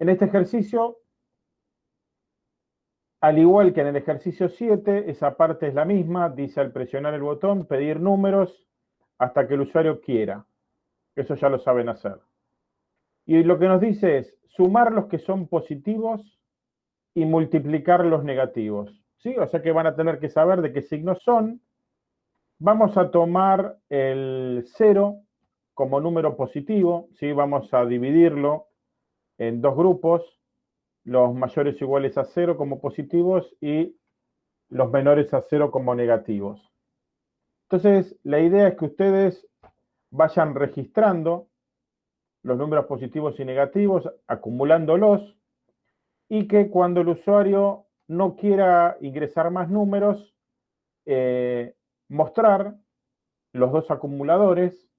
En este ejercicio, al igual que en el ejercicio 7, esa parte es la misma, dice al presionar el botón, pedir números hasta que el usuario quiera. Eso ya lo saben hacer. Y lo que nos dice es sumar los que son positivos y multiplicar los negativos. ¿sí? O sea que van a tener que saber de qué signos son. Vamos a tomar el 0 como número positivo, ¿sí? vamos a dividirlo en dos grupos, los mayores iguales a 0 como positivos y los menores a 0 como negativos. Entonces, la idea es que ustedes vayan registrando los números positivos y negativos, acumulándolos, y que cuando el usuario no quiera ingresar más números, eh, mostrar los dos acumuladores,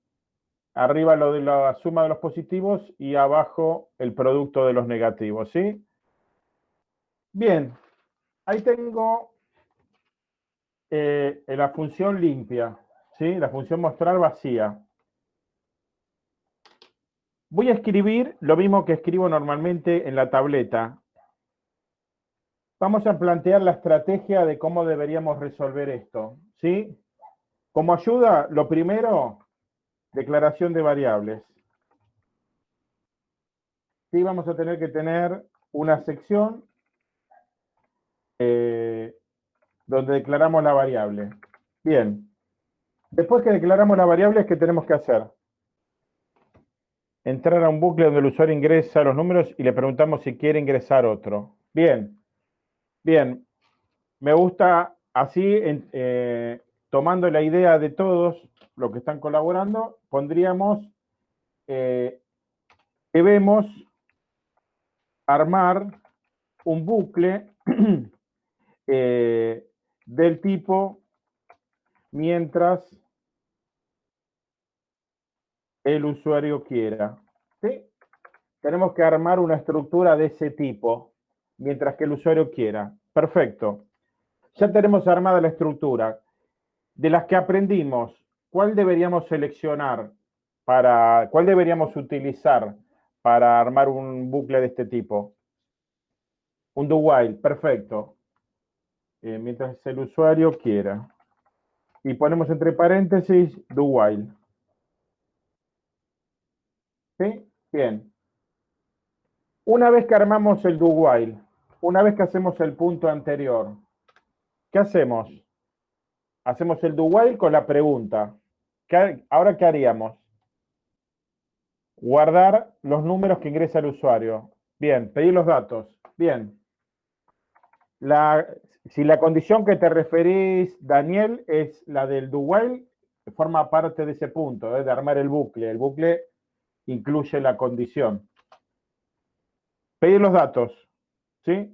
arriba lo de la suma de los positivos y abajo el producto de los negativos, ¿sí? Bien, ahí tengo eh, la función limpia, ¿sí? La función mostrar vacía. Voy a escribir lo mismo que escribo normalmente en la tableta. Vamos a plantear la estrategia de cómo deberíamos resolver esto. ¿sí? Como ayuda, lo primero, declaración de variables. Sí, vamos a tener que tener una sección eh, donde declaramos la variable. Bien. Después que declaramos la variable, ¿qué tenemos que hacer? Entrar a un bucle donde el usuario ingresa los números y le preguntamos si quiere ingresar otro. Bien. Bien, me gusta así, eh, tomando la idea de todos los que están colaborando, pondríamos, eh, debemos armar un bucle eh, del tipo mientras el usuario quiera. ¿sí? Tenemos que armar una estructura de ese tipo mientras que el usuario quiera. Perfecto. Ya tenemos armada la estructura. De las que aprendimos, ¿cuál deberíamos seleccionar para, cuál deberíamos utilizar para armar un bucle de este tipo? Un do while, perfecto. Eh, mientras el usuario quiera. Y ponemos entre paréntesis do while. ¿Sí? Bien. Una vez que armamos el do while, una vez que hacemos el punto anterior, ¿qué hacemos? Hacemos el do while con la pregunta. ¿Ahora qué haríamos? Guardar los números que ingresa el usuario. Bien, pedir los datos. Bien. si la condición que te referís, Daniel, es la del do forma parte de ese punto, ¿eh? de armar el bucle. El bucle incluye la condición. Pedir los datos. ¿sí?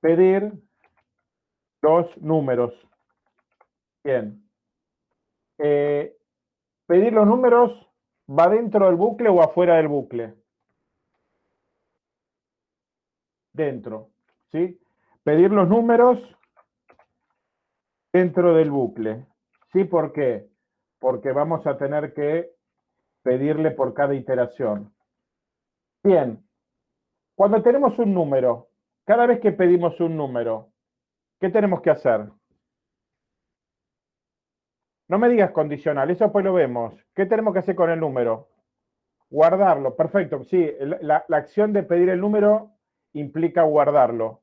Pedir los números. Bien. Eh, pedir los números va dentro del bucle o afuera del bucle. Dentro, ¿sí? Pedir los números dentro del bucle. ¿Sí? ¿Por qué? Porque vamos a tener que pedirle por cada iteración. Bien, cuando tenemos un número, cada vez que pedimos un número, ¿qué tenemos que hacer? No me digas condicional, eso pues lo vemos. ¿Qué tenemos que hacer con el número? Guardarlo, perfecto. Sí, la, acción de pedir el número implica guardarlo.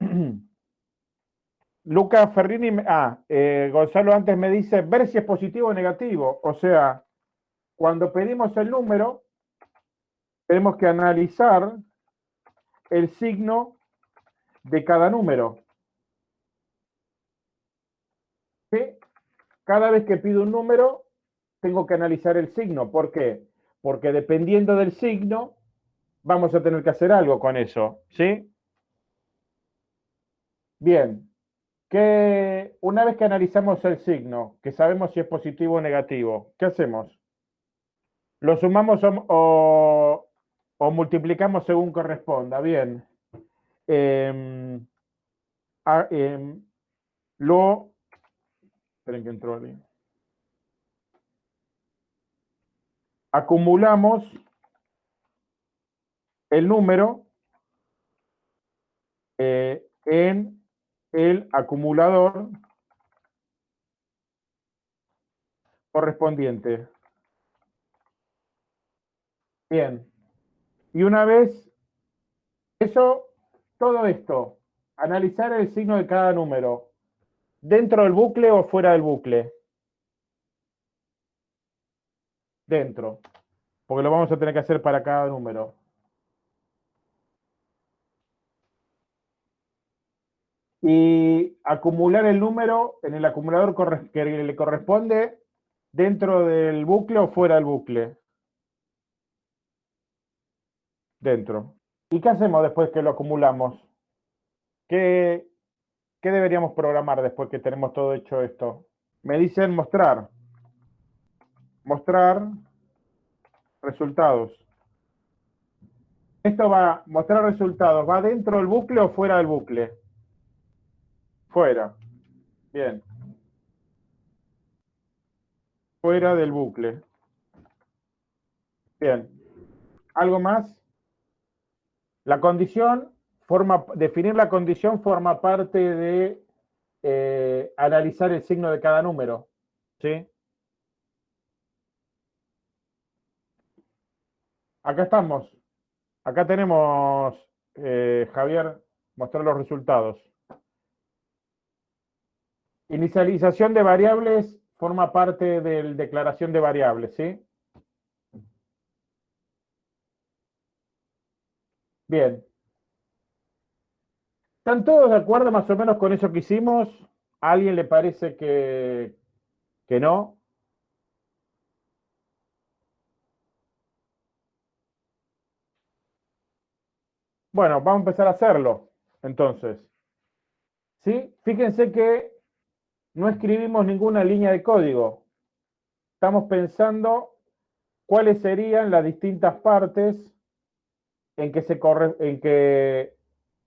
Luca Ferrini, ah, eh, Gonzalo antes me dice ver si es positivo o negativo. O sea, cuando pedimos el número, tenemos que analizar el signo de cada número. Cada vez que pido un número, tengo que analizar el signo. ¿Por qué? Porque dependiendo del signo, vamos a tener que hacer algo con eso. ¿Sí? Bien. Que una vez que analizamos el signo, que sabemos si es positivo o negativo, ¿qué hacemos? ¿Lo sumamos o, o multiplicamos según corresponda. Bien. Em, lo... Esperen que entró ahí. Acumulamos el número eh, en el acumulador correspondiente. Bien. Y una vez, eso, todo esto, analizar el signo de cada número, dentro del bucle o fuera del bucle. Dentro, porque lo vamos a tener que hacer para cada número. Y acumular el número en el acumulador que le corresponde dentro del bucle o fuera del bucle dentro. ¿Y qué hacemos después que lo acumulamos? ¿Qué, ¿Qué deberíamos programar después que tenemos todo hecho esto? Me dicen mostrar. Mostrar resultados. Esto va a mostrar resultados. ¿Va dentro del bucle o fuera del bucle? Fuera. Bien. Fuera del bucle. Bien. ¿Algo más? La condición definir la condición forma parte de eh, analizar el signo de cada número. ¿Sí? Acá estamos. Acá tenemos, eh, Javier, mostrar los resultados. Inicialización de variables forma parte de declaración de variables, ¿sí? Bien. ¿Están todos de acuerdo más o menos con eso que hicimos? ¿A alguien le parece que, que no? Bueno, vamos a empezar a hacerlo, entonces. ¿Sí? Fíjense que no escribimos ninguna línea de código. Estamos pensando cuáles serían las distintas partes en que, se corre, en que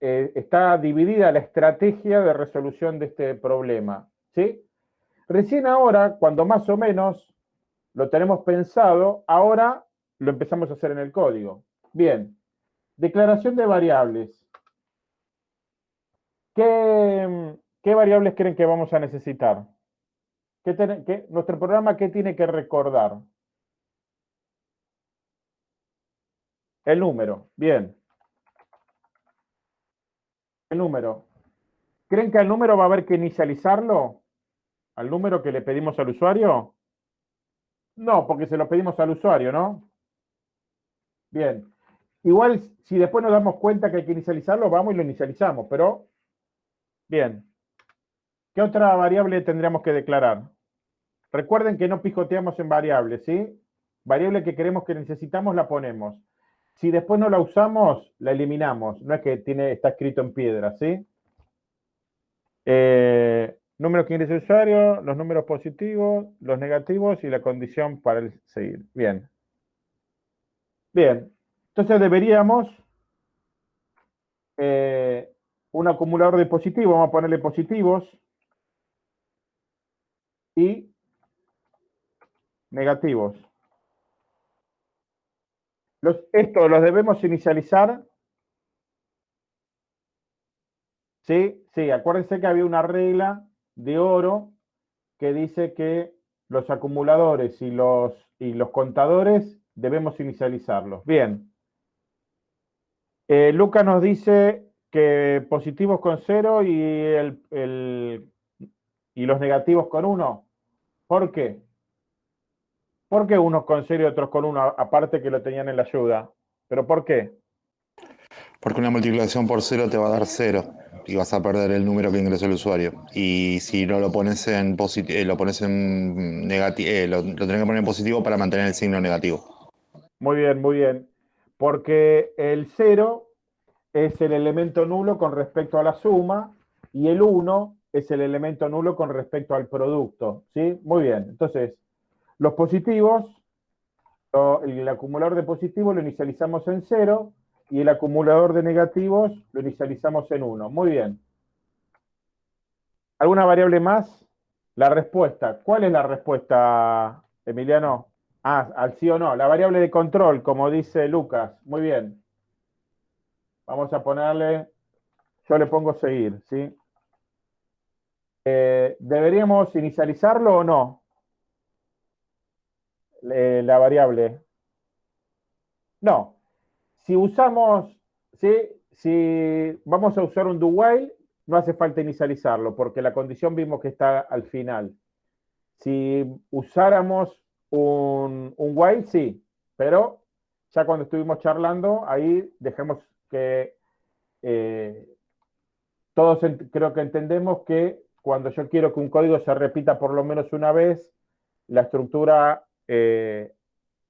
eh, está dividida la estrategia de resolución de este problema. ¿sí? Recién ahora, cuando más o menos lo tenemos pensado, ahora lo empezamos a hacer en el código. Bien, declaración de variables. ¿Qué, qué variables creen que vamos a necesitar? ¿Qué, nuestro programa qué tiene que recordar? El número, bien. El número. ¿Creen que al número va a haber que inicializarlo? ¿Al número que le pedimos al usuario? No, porque se lo pedimos al usuario, ¿no? Bien. Igual, si después nos damos cuenta que hay que inicializarlo, vamos y lo inicializamos, pero... Bien. ¿Qué otra variable tendríamos que declarar? Recuerden que no pijoteamos en variables, ¿sí? Variable que queremos que necesitamos la ponemos. Si después no la usamos, la eliminamos. No es que tiene, está escrito en piedra, ¿sí? Eh, número que ingresa usuario, los números positivos, los negativos y la condición para el seguir. Bien. Bien. Entonces deberíamos eh, un acumulador de positivos, vamos a ponerle positivos y negativos esto los debemos inicializar. ¿Sí? Sí, acuérdense que había una regla de oro que dice que los acumuladores y los, y los contadores debemos inicializarlos. Bien. Eh, Lucas nos dice que positivos con cero y, el, y los negativos con uno. ¿Por qué? ¿Por qué unos con cero y otros con uno, aparte que lo tenían en la ayuda? ¿Pero por qué? Porque una multiplicación por cero te va a dar cero y vas a perder el número que ingresó el usuario. Y si no lo pones en positivo, eh, lo pones en negativo, eh, lo, lo tenés que poner en positivo para mantener el signo negativo. Muy bien, muy bien. Porque el cero es el elemento nulo con respecto a la suma y el 1 es el elemento nulo con respecto al producto. ¿Sí? Muy bien. Entonces, los positivos, el acumulador de positivos lo inicializamos en 0 y el acumulador de negativos lo inicializamos en 1. Muy bien. ¿Alguna variable más? La respuesta. ¿Cuál es la respuesta, Emiliano? Ah, al sí o no. La variable de control, como dice Lucas. Muy bien. Vamos a ponerle, yo le pongo seguir, ¿sí? Eh, ¿Deberíamos inicializarlo o no? La variable. No. Si usamos, ¿sí? si vamos a usar un do while, no hace falta inicializarlo, porque la condición vimos que está al final. Si usáramos un, un while, sí, pero ya cuando estuvimos charlando, ahí dejemos que eh, todos creo que entendemos que cuando yo quiero que un código se repita por lo menos una vez, la estructura eh,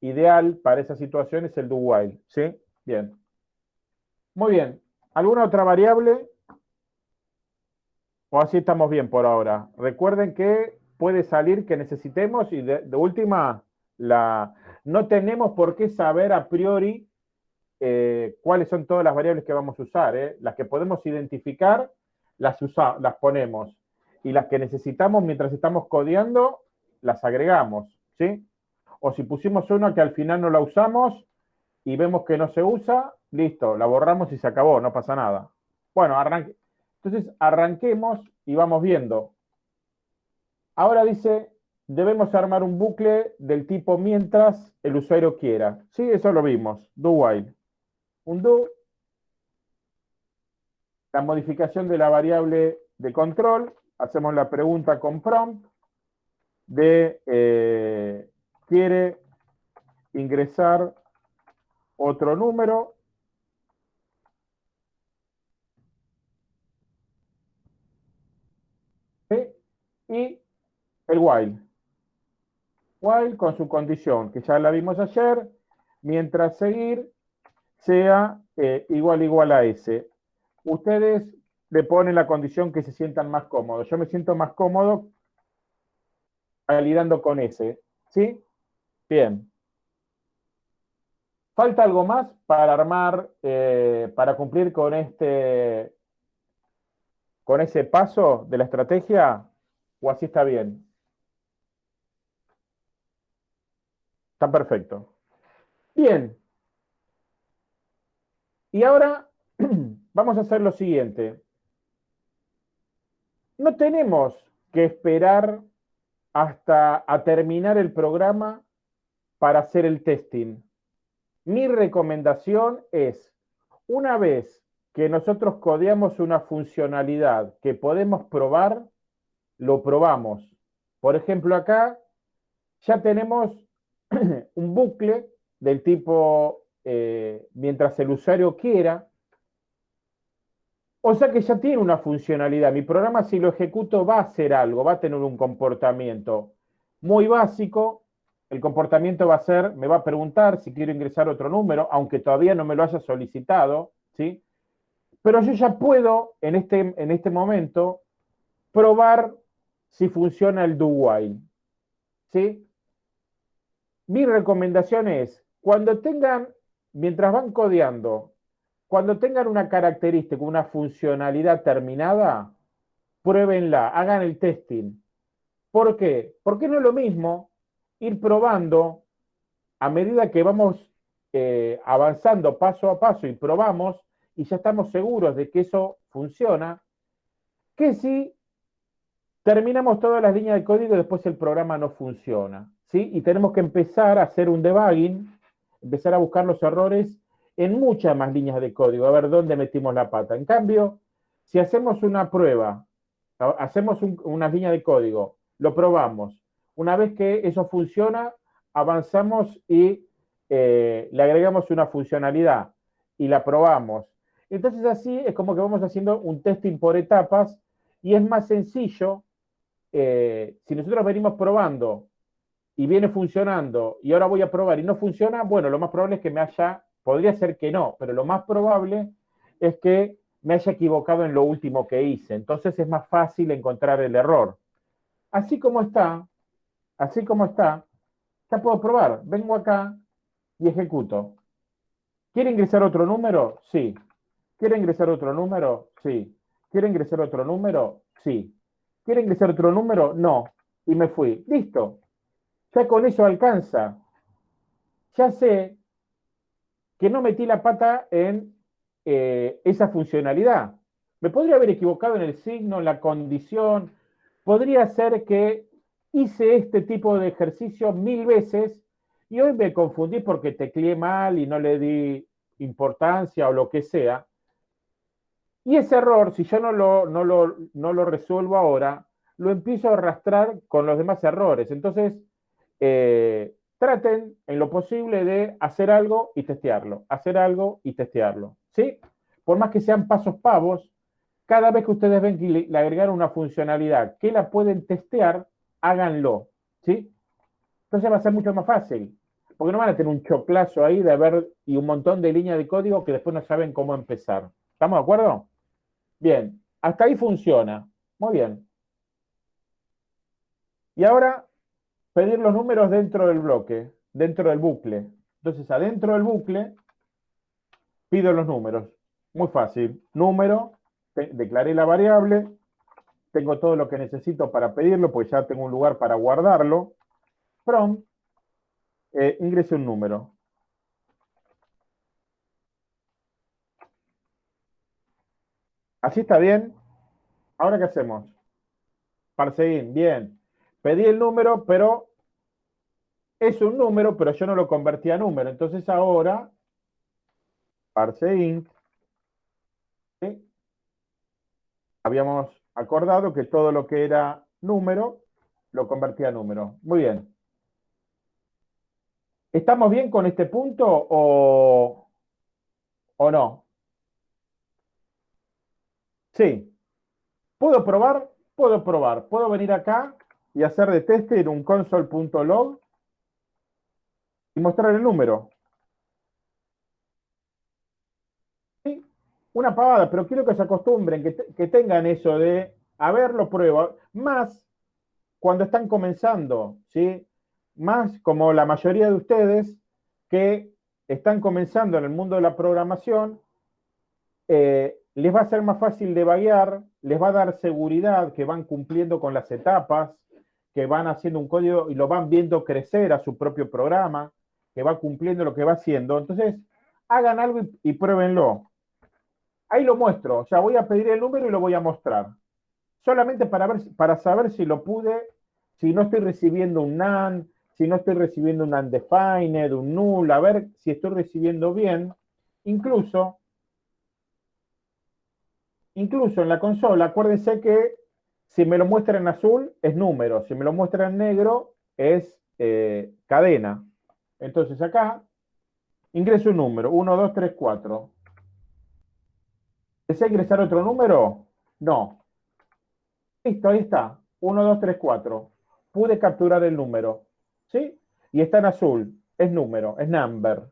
ideal para esa situación es el do while, ¿sí? Bien. Muy bien. ¿Alguna otra variable? ¿O así estamos bien por ahora? Recuerden que puede salir que necesitemos y de, última, la, no tenemos por qué saber a priori eh, cuáles son todas las variables que vamos a usar. ¿eh? Las que podemos identificar, las, las ponemos. Y las que necesitamos mientras estamos codeando, las agregamos. ¿sí? O si pusimos una que al final no la usamos y vemos que no se usa, listo, la borramos y se acabó, no pasa nada. Bueno, arranque. Entonces arranquemos y vamos viendo. Ahora dice, debemos armar un bucle del tipo mientras el usuario quiera. Sí, eso lo vimos, do while. Un do, la modificación de la variable de control, hacemos la pregunta con prompt de eh, quiere ingresar otro número y el while. While con su condición, que ya la vimos ayer, mientras seguir sea eh, igual igual a S. Ustedes le ponen la condición que se sientan más cómodos. Yo me siento más cómodo validando con S. ¿Sí? Bien. ¿Falta algo más para armar, eh, para cumplir con este, con ese paso de la estrategia? ¿O así está bien? Está perfecto. Bien. Y ahora vamos a hacer lo siguiente. No tenemos que esperar hasta a terminar el programa para hacer el testing. Mi recomendación es, una vez que nosotros codeamos una funcionalidad que podemos probar, lo probamos. Por ejemplo, acá ya tenemos un bucle del tipo eh, mientras el usuario quiera. O sea que ya tiene una funcionalidad. Mi programa, si lo ejecuto, va a hacer algo, va a tener un comportamiento muy básico. El comportamiento va a ser, me va a preguntar si quiero ingresar otro número, aunque todavía no me lo haya solicitado, ¿sí? Pero yo ya puedo, en este, en este momento, probar si funciona el do while. ¿Sí? Mi recomendación es, cuando tengan, mientras van codeando, cuando tengan una característica, una funcionalidad terminada, pruébenla, hagan el testing. ¿Por qué? Porque no es lo mismo ir probando a medida que vamos eh, avanzando paso a paso y probamos y ya estamos seguros de que eso funciona, que si terminamos todas las líneas de código y después el programa no funciona. ¿sí? Y tenemos que empezar a hacer un debugging, empezar a buscar los errores en muchas más líneas de código, a ver dónde metimos la pata. En cambio, si hacemos una prueba, hacemos una línea de código, lo probamos, una vez que eso funciona, avanzamos y eh, le agregamos una funcionalidad y la probamos. Entonces así es como que vamos haciendo un testing por etapas y es más sencillo eh, si nosotros venimos probando y viene funcionando y ahora voy a probar y no funciona, bueno, lo más probable es que me haya, podría ser que no, pero lo más probable es que me haya equivocado en lo último que hice. Entonces es más fácil encontrar el error. Así como está, así como está, ya puedo probar. Vengo acá y ejecuto. ¿Quiere ingresar otro número? Sí. ¿Quiere ingresar otro número? Sí. ¿Quiere ingresar otro número? Sí. ¿Quiere ingresar otro número? No. Y me fui. Listo. Ya con eso alcanza. Ya sé que no metí la pata en eh, esa funcionalidad. Me podría haber equivocado en el signo, en la condición. Podría ser que hice este tipo de ejercicio mil veces y hoy me confundí porque tecleé mal y no le di importancia o lo que sea. Y ese error, si yo no lo, no lo, no lo resuelvo ahora, lo empiezo a arrastrar con los demás errores. Entonces, eh, traten en lo posible de hacer algo y testearlo, hacer algo y testearlo. ¿Sí? Por más que sean pasos pavos, cada vez que ustedes ven que le, agregaron una funcionalidad que la pueden testear, háganlo. ¿Sí? Entonces va a ser mucho más fácil. Porque no van a tener un choclazo ahí de ver y un montón de líneas de código que después no saben cómo empezar. ¿Estamos de acuerdo? Bien, hasta ahí funciona. Muy bien. Y ahora pedir los números dentro del bloque, dentro del bucle. Entonces, adentro del bucle, pido los números. Muy fácil. Número, declaré la variable, tengo todo lo que necesito para pedirlo, pues ya tengo un lugar para guardarlo. From, eh, un número. ¿Así está bien? ¿Ahora qué hacemos? Parseín, bien. Pedí el número, pero es un número, pero yo no lo convertí a número. Entonces ahora, parseInt, habíamos acordado que todo lo que era número, lo convertía a número. Muy bien. ¿Estamos bien con este punto o, o no? Sí. ¿Puedo probar? Puedo probar. Puedo venir acá y hacer de teste en un console.log y mostrar el número. Una pavada, pero quiero que se acostumbren, que, que tengan eso de, a ver, pruebo. Más cuando están comenzando, ¿sí? Más como la mayoría de ustedes que están comenzando en el mundo de la programación, eh, les va a ser más fácil de vaguear, les va a dar seguridad que van cumpliendo con las etapas, que van haciendo un código y lo van viendo crecer a su propio programa, que va cumpliendo lo que va haciendo. Entonces, hagan algo y, pruébenlo. Ahí lo muestro, o sea, voy a pedir el número y lo voy a mostrar. Solamente para, ver, para saber si lo pude, si no estoy recibiendo un NaN, si no estoy recibiendo un undefined, un null, a ver si estoy recibiendo bien. Incluso, incluso en la consola, acuérdense que si me lo muestra en azul, es número. Si me lo muestra en negro, es eh, cadena. Entonces acá, ingreso un número. 1, 2, 3, 4. ¿Desea ingresar otro número? No. Listo, ahí está. 1, 2, 3, 4. Pude capturar el número. ¿Sí? Y está en azul. Es número, es number.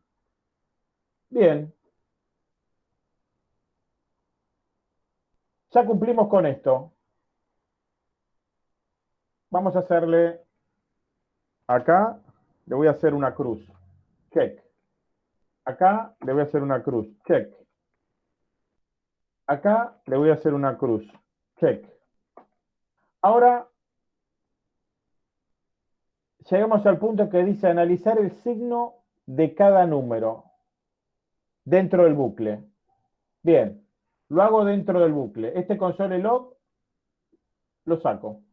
Bien. Ya cumplimos con esto. Vamos a hacerle acá, le voy a hacer una cruz. Check. Acá le voy a hacer una cruz. Check. Acá le voy a hacer una cruz. Check. Ahora llegamos al punto que dice analizar el signo de cada número dentro del bucle. Bien, lo hago dentro del bucle. Este console log lo saco.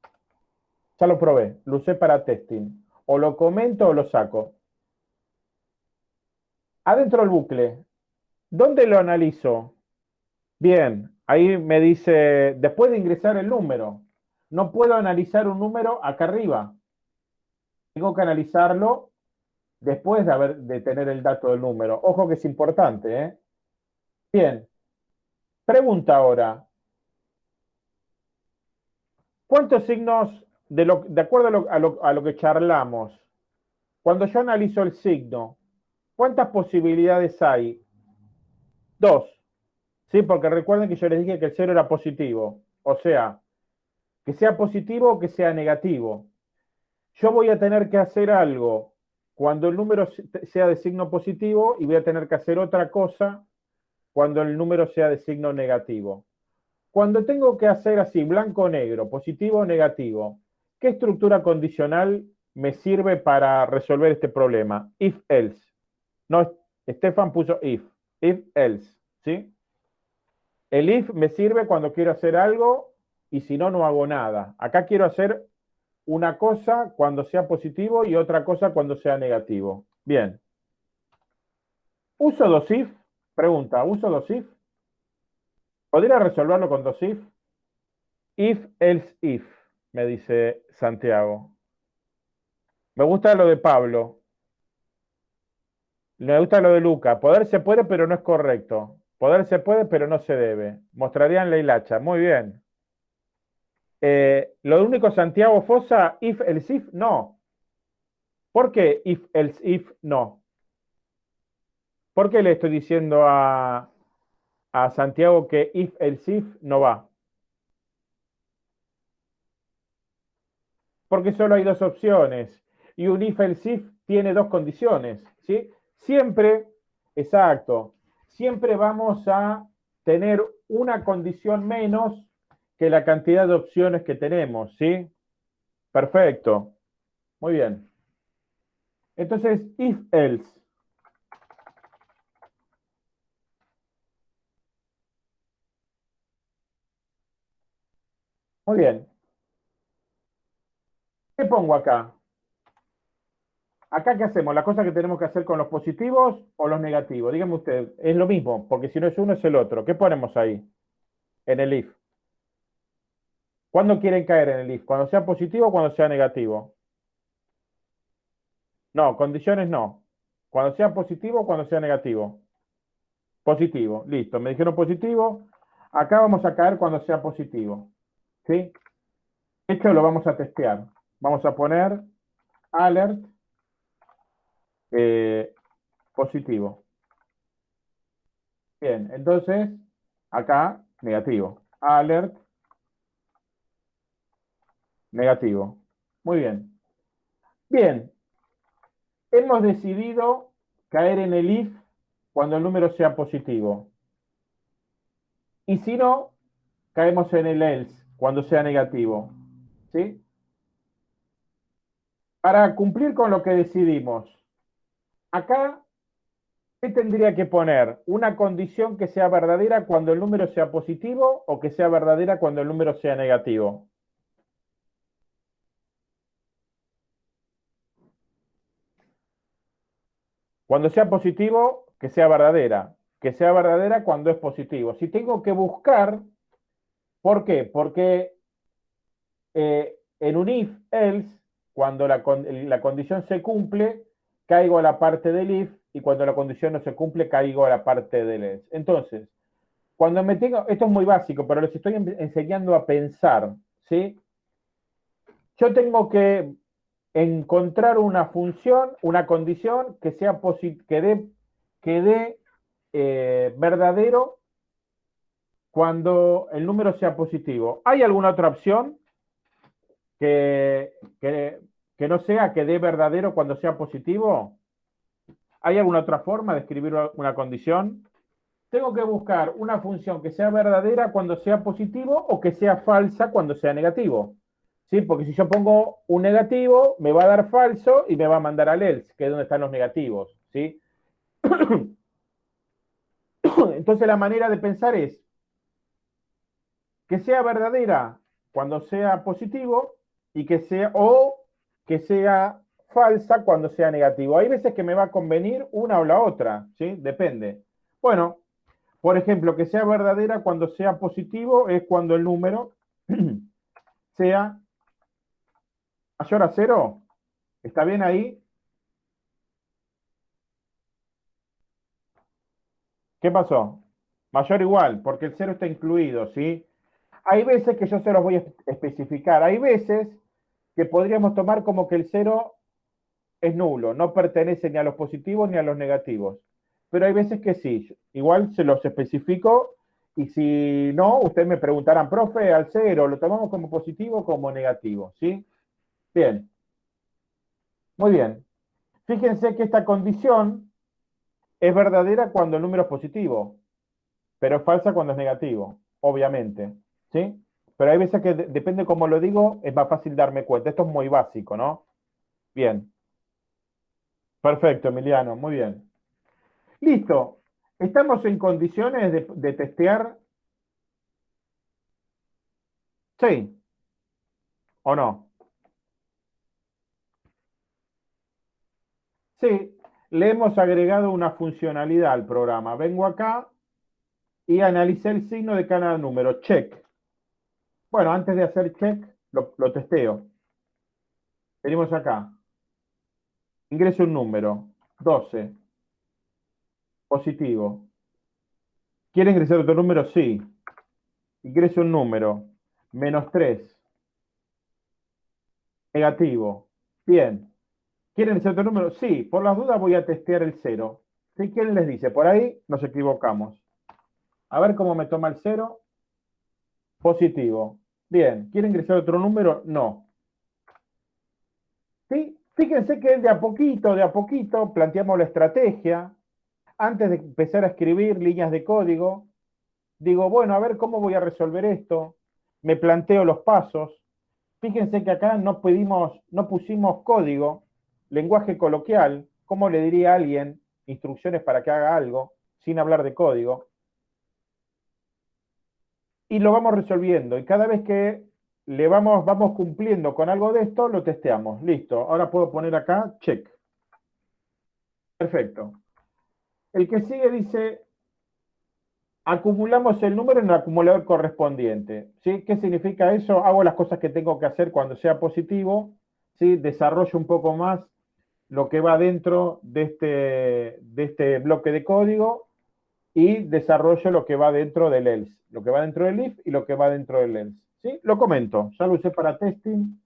Ya lo probé, lo usé para testing. O lo comento o lo saco. Adentro del bucle, ¿dónde lo analizo? Bien, ahí me dice, después de ingresar el número, no puedo analizar un número acá arriba. Tengo que analizarlo después de, haber, de tener el dato del número. Ojo que es importante, ¿eh? Bien. Pregunta ahora. ¿Cuántos signos de, acuerdo a lo, que charlamos, cuando yo analizo el signo, ¿cuántas posibilidades hay? Dos. ¿Sí? Porque recuerden que yo les dije que el cero era positivo. O sea, que sea positivo o que sea negativo. Yo voy a tener que hacer algo cuando el número sea de signo positivo y voy a tener que hacer otra cosa cuando el número sea de signo negativo. Cuando tengo que hacer así, blanco o negro, positivo o negativo, ¿Qué estructura condicional me sirve para resolver este problema? If else. No, Stefan puso if. If else. ¿Sí? El if me sirve cuando quiero hacer algo y si no, no hago nada. Acá quiero hacer una cosa cuando sea positivo y otra cosa cuando sea negativo. Bien. ¿Uso dos if? Pregunta, ¿uso dos if? ¿Podría resolverlo con dos if? If, else, if, me dice Santiago. Me gusta lo de Pablo. Me gusta lo de Luca. Poder se puede, pero no es correcto. Poder se puede, pero no se debe. Mostrarían la hilacha. Muy bien. Eh, lo único Santiago Fosa, if, else, if, no. ¿Por qué if, else, if, no? ¿Por qué le estoy diciendo a, a Santiago que if, else, if no va? Porque solo hay dos opciones. Y un if, else, if tiene dos condiciones. ¿sí? Siempre, exacto, siempre vamos a tener una condición menos que la cantidad de opciones que tenemos, ¿sí? Perfecto. Muy bien. Entonces, if else. Muy bien. ¿Qué pongo acá? ¿Acá qué hacemos? ¿La cosa que tenemos que hacer con los positivos o los negativos? Dígame usted, es lo mismo, porque si no es uno es el otro. ¿Qué ponemos ahí? En el if. ¿Cuándo quieren caer en el if? ¿Cuando sea positivo o cuando sea negativo? No, condiciones no. Cuando sea positivo o cuando sea negativo. Positivo, listo. Me dijeron positivo. Acá vamos a caer cuando sea positivo. ¿Sí? Esto lo vamos a testear. Vamos a poner alert eh, positivo. Bien, entonces, acá, negativo. Alert Negativo. Muy bien. Bien. Hemos decidido caer en el if cuando el número sea positivo. Y si no, caemos en el else cuando sea negativo. ¿Sí? Para cumplir con lo que decidimos, acá, ¿qué tendría que poner? Una condición que sea verdadera cuando el número sea positivo o que sea verdadera cuando el número sea negativo. Cuando sea positivo, que sea verdadera. Que sea verdadera cuando es positivo. Si tengo que buscar, ¿por qué? Porque eh, en un if, else, cuando la, la, condición se cumple, caigo a la parte del if, y cuando la condición no se cumple, caigo a la parte del else. Entonces, cuando me tengo, esto es muy básico, pero les estoy enseñando a pensar, ¿sí? Yo tengo que encontrar una función, una condición que sea que dé, que dé eh, verdadero cuando el número sea positivo. ¿Hay alguna otra opción que, que no sea que dé verdadero cuando sea positivo? ¿Hay alguna otra forma de escribir una condición? Tengo que buscar una función que sea verdadera cuando sea positivo o que sea falsa cuando sea negativo. ¿sí? Porque si yo pongo un negativo, me va a dar falso y me va a mandar al else, que es donde están los negativos, ¿sí? Entonces la manera de pensar es que sea verdadera cuando sea positivo y que sea, o que sea falsa cuando sea negativo. Hay veces que me va a convenir una o la otra, ¿sí? Depende. Bueno, por ejemplo, que sea verdadera cuando sea positivo es cuando el número sea mayor a cero? ¿Está bien ahí? ¿Qué pasó? Mayor igual, porque el cero está incluido, ¿sí? Hay veces que yo se los voy a especificar. Hay veces que podríamos tomar como que el cero es nulo, no pertenece ni a los positivos ni a los negativos. Pero hay veces que sí. Igual se los especifico y si no, ustedes me preguntarán, profe, al cero, ¿lo tomamos como positivo o como negativo? ¿Sí? Bien. Muy bien. Fíjense que esta condición es verdadera cuando el número es positivo, pero es falsa cuando es negativo, obviamente. ¿Sí? Pero hay veces que depende cómo lo digo, es más fácil darme cuenta. Esto es muy básico, ¿no? Bien. Perfecto, Emiliano, muy bien. Listo. Estamos en condiciones de, de testear Sí. ¿O no? Sí, le hemos agregado una funcionalidad al programa. Vengo acá y analicé el signo de cada número. Check. Bueno, antes de hacer check, lo, testeo. Venimos acá. Ingreso un número. 12. Positivo. ¿Quiere ingresar otro número? Sí. Ingreso un número. Menos 3. Negativo. Bien. ¿Quieren ingresar otro número? Sí. Por las dudas voy a testear el 0. ¿Sí? ¿Quién les dice? Por ahí nos equivocamos. A ver cómo me toma el 0. Positivo. Bien. ¿Quiere ingresar otro número? No. ¿Sí? Fíjense que de a poquito, de a poquito, planteamos la estrategia. Antes de empezar a escribir líneas de código, digo, bueno, a ver cómo voy a resolver esto. Me planteo los pasos. Fíjense que acá no, pedimos, no pusimos código, lenguaje coloquial, ¿cómo le diría a alguien instrucciones para que haga algo sin hablar de código? Y lo vamos resolviendo. Y cada vez que le vamos, vamos cumpliendo con algo de esto, lo testeamos. Listo. Ahora puedo poner acá check. Perfecto. El que sigue dice, acumulamos el número en el acumulador correspondiente. ¿sí? ¿Qué significa eso? Hago las cosas que tengo que hacer cuando sea positivo, ¿sí? desarrollo un poco más lo que va dentro de este, de este bloque de código y desarrollo lo que va dentro del else, lo que va dentro del if y lo que va dentro del else. ¿sí? Lo comento, ya lo usé para testing,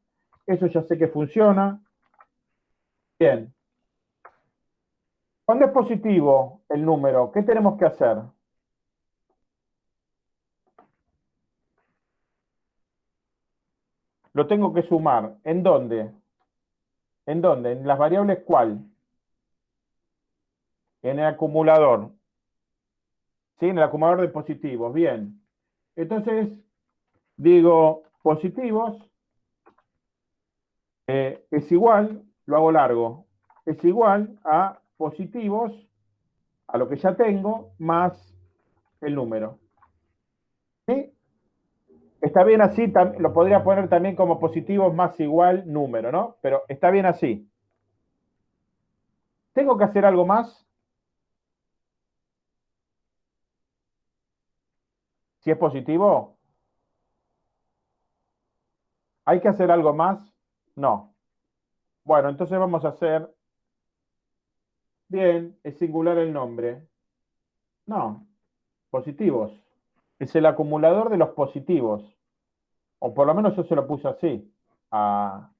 eso ya sé que funciona. Bien. Cuando es positivo el número, ¿qué tenemos que hacer? Lo tengo que sumar. ¿En dónde? ¿En dónde? ¿En las variables cuál? En el acumulador. ¿Sí? En el acumulador de positivos. Bien. Entonces, digo positivos eh, es igual, lo hago largo, es igual a positivos, a lo que ya tengo, más el número. ¿Sí? Está bien así, lo podría poner también como positivos más igual número, ¿no? Pero está bien así. ¿Tengo que hacer algo más? Si es positivo, ¿Hay que hacer algo más? No. Bueno, entonces vamos a hacer... Bien, es singular el nombre. No, positivos. Es el acumulador de los positivos. O por lo menos yo se lo puse así a,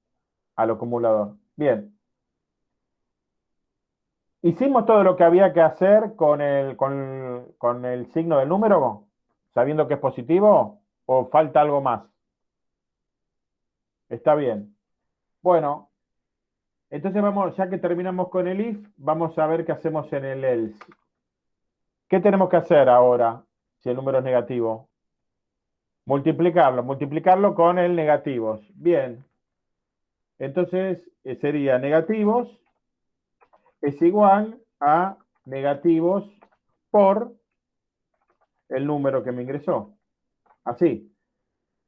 al acumulador. Bien. ¿Hicimos todo lo que había que hacer con el, con, con el signo del número, sabiendo que es positivo? ¿O falta algo más? Está bien. Bueno, entonces vamos, ya que terminamos con el if, vamos a ver qué hacemos en el else. ¿Qué tenemos que hacer ahora si el número es negativo? Multiplicarlo, multiplicarlo con el negativos. Bien. Entonces eh, sería negativos es igual a negativos por el número que me ingresó. Así.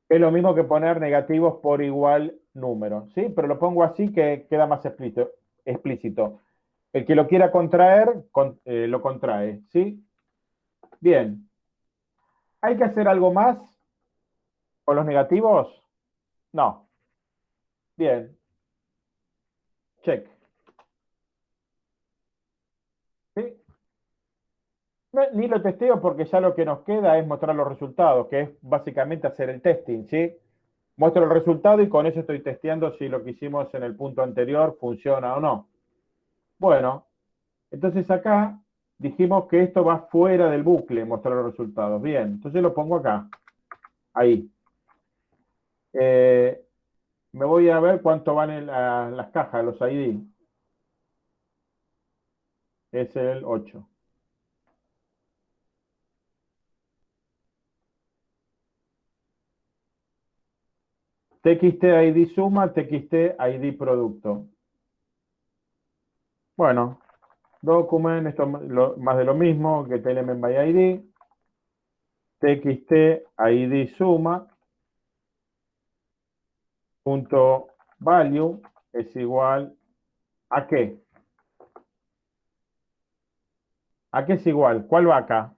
Es lo mismo que poner negativos por igual número, ¿sí? Pero lo pongo así que queda más explícito. El que lo quiera contraer, eh, lo contrae, ¿sí? Bien. ¿Hay que hacer algo más con los negativos? No. Bien. Check. Ni lo testeo porque ya lo que nos queda es mostrar los resultados, que es básicamente hacer el testing, ¿sí? Muestro el resultado y con eso estoy testeando si lo que hicimos en el punto anterior funciona o no. Bueno, entonces acá dijimos que esto va fuera del bucle, mostrar los resultados. Bien, entonces lo pongo acá. Ahí. Eh, me voy a ver cuánto van en las cajas, los ID. Es el 8. TXT ID suma, TXT ID producto. Bueno, document, esto más de lo mismo, que element by ID. TXT ID suma. punto value es igual a qué? ¿A qué es igual? ¿Cuál va acá?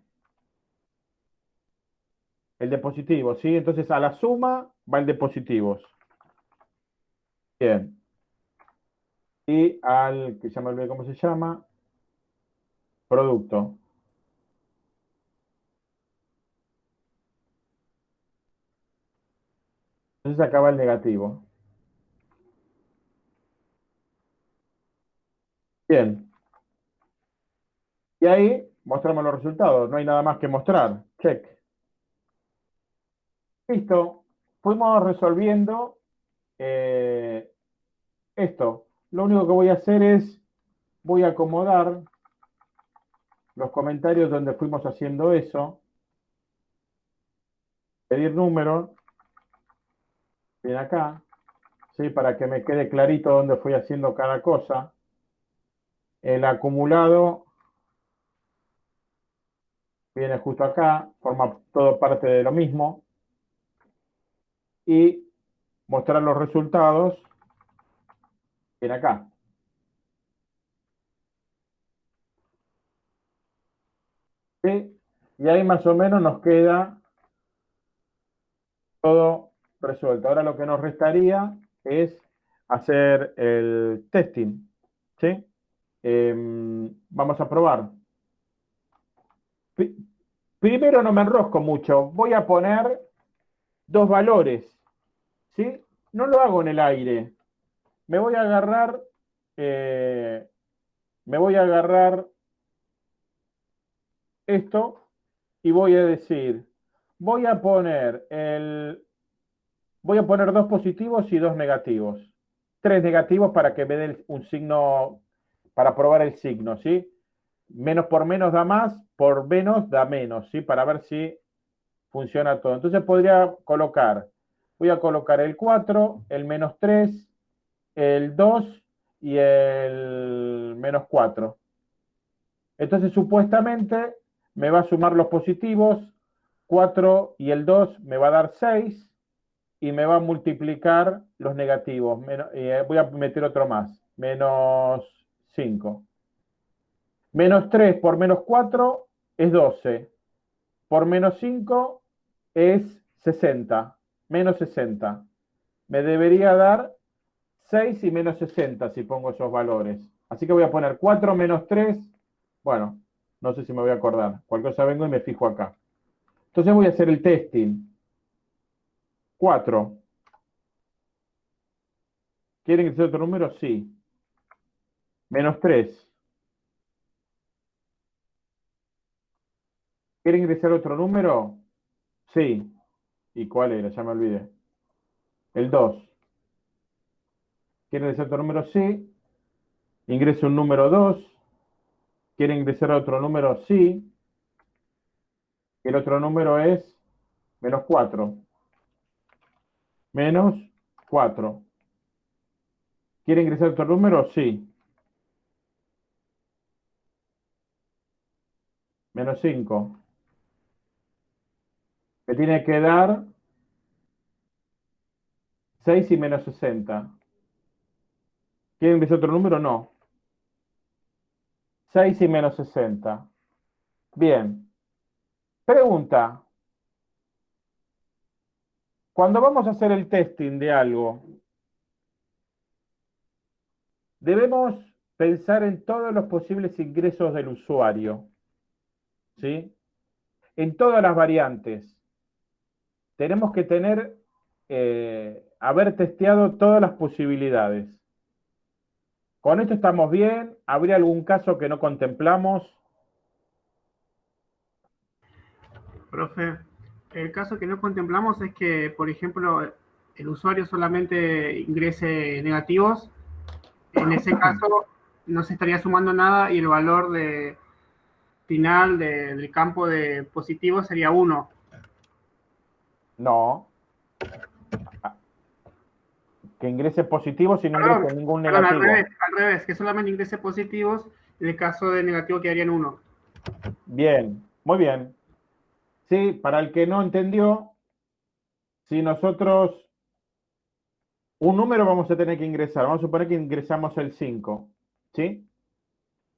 El de positivos, ¿sí? Entonces a la suma va el de positivos. Bien. Y al, que ya me olvidé cómo se llama, producto. Entonces acaba el negativo. Bien. Y ahí mostramos los resultados. No hay nada más que mostrar. Check. Listo. Fuimos resolviendo eh, esto. Lo único que voy a hacer es, voy a acomodar los comentarios donde fuimos haciendo eso. Pedir número. Bien acá. ¿sí? Para que me quede clarito dónde fui haciendo cada cosa. El acumulado viene justo acá, forma todo parte de lo mismo. Y mostrar los resultados viene acá. Y ahí más o menos nos queda todo resuelto. Ahora lo que nos restaría es hacer el testing. ¿Sí? Em, vamos a probar. Primero no me enrosco mucho. Voy a poner dos valores. ¿Sí? No lo hago en el aire. Me voy a agarrar. Eh, me voy a agarrar esto y voy a decir. Voy a poner el. Voy a poner dos positivos y dos negativos. Tres negativos para que me dé un signo para probar el signo, ¿sí? Menos por menos da más, por menos da menos, ¿sí? Para ver si funciona todo. Entonces podría colocar, voy a colocar el 4, el menos 3, el 2 y el menos 4. Entonces supuestamente me va a sumar los positivos, 4 y el 2 me va a dar 6 y me va a multiplicar los negativos. Eh, voy a meter otro más, menos 5. Menos 3 por menos 4 es 12. Por menos 5 es 60. Menos 60. Me debería dar 6 y menos 60 si pongo esos valores. Así que voy a poner 4 menos 3. Bueno, no sé si me voy a acordar. Cualquier cosa vengo y me fijo acá. Entonces voy a hacer el testing. 4. ¿Quieren que sea otro número? Sí. Menos 3. ¿Quiere ingresar otro número? Sí. ¿Y cuál era? Ya me olvidé. El 2. ¿Quiere ingresar otro número? Sí. Ingresa un número 2. ¿Quiere ingresar otro número? Sí. El otro número es menos 4. Menos 4. ¿Quiere ingresar otro número? Sí. menos 5. Me tiene que dar 6 y menos 60. ¿Quieren decir otro número? No. 6 y menos 60. Bien. Pregunta. Cuando vamos a hacer el testing de algo, debemos pensar en todos los posibles ingresos del usuario. ¿sí? En todas las variantes. Tenemos que tener, eh, haber testeado todas las posibilidades. Con esto estamos bien. ¿Habría algún caso que no contemplamos? Profe, el caso que no contemplamos es que, por ejemplo, el usuario solamente ingrese negativos. En ese caso, no se estaría sumando nada y el valor de, final del campo de positivo sería 1. No. Que ingrese positivo si no ingrese ningún negativo. al, revés, al revés, que solamente ingrese positivos, en el caso de negativo quedaría en 1. Bien, muy bien. Sí, para el que no entendió, si nosotros un número vamos a tener que ingresar. Vamos a suponer que ingresamos el 5, ¿sí?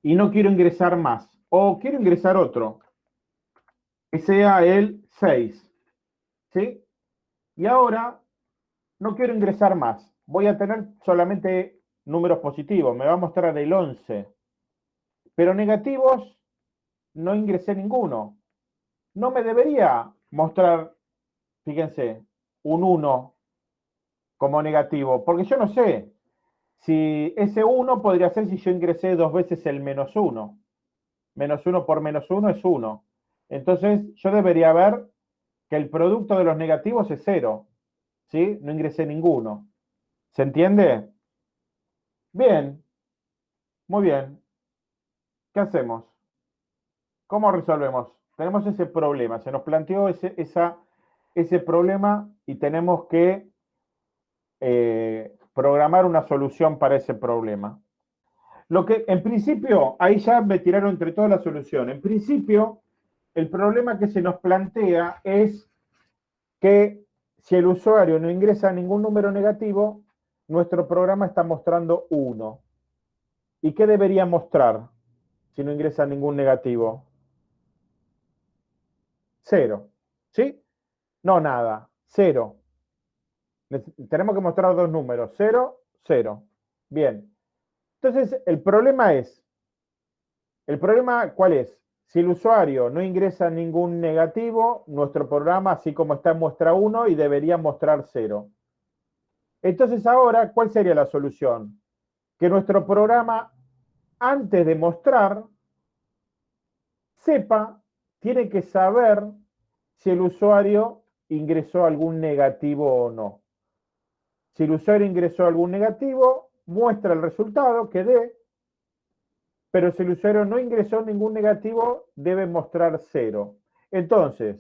Y no quiero ingresar más. O quiero ingresar otro, que sea el 6, ¿sí? Y ahora no quiero ingresar más. Voy a tener solamente números positivos. Me va a mostrar el 11. Pero negativos, no ingresé ninguno. No me debería mostrar, fíjense, un 1 como negativo, porque yo no sé si ese 1 podría ser si yo ingresé dos veces el menos 1. Menos 1 por menos 1 es 1. Entonces yo debería ver que el producto de los negativos es 0. ¿Sí? No ingresé ninguno. ¿Se entiende? Bien. Muy bien. ¿Qué hacemos? ¿Cómo resolvemos? Tenemos ese problema. Se nos planteó ese, esa, ese problema y tenemos que eh, programar una solución para ese problema. Lo que, en principio, ahí ya me tiraron entre todas la solución. En principio, el problema que se nos plantea es que si el usuario no ingresa ningún número negativo, nuestro programa está mostrando 1. ¿Y qué debería mostrar si no ingresa ningún negativo? 0. ¿Sí? No, nada. 0. Tenemos que mostrar dos números, 0, 0. Bien. Entonces, el problema es, ¿el problema cuál es? Si el usuario no ingresa ningún negativo, nuestro programa, así como está, muestra 1 y debería mostrar 0. Entonces ahora, ¿cuál sería la solución? Que nuestro programa, antes de mostrar, sepa, tiene que saber si el usuario ingresó algún negativo o no. Si el usuario ingresó algún negativo, muestra el resultado que dé, pero si el usuario no ingresó ningún negativo, debe mostrar cero. Entonces,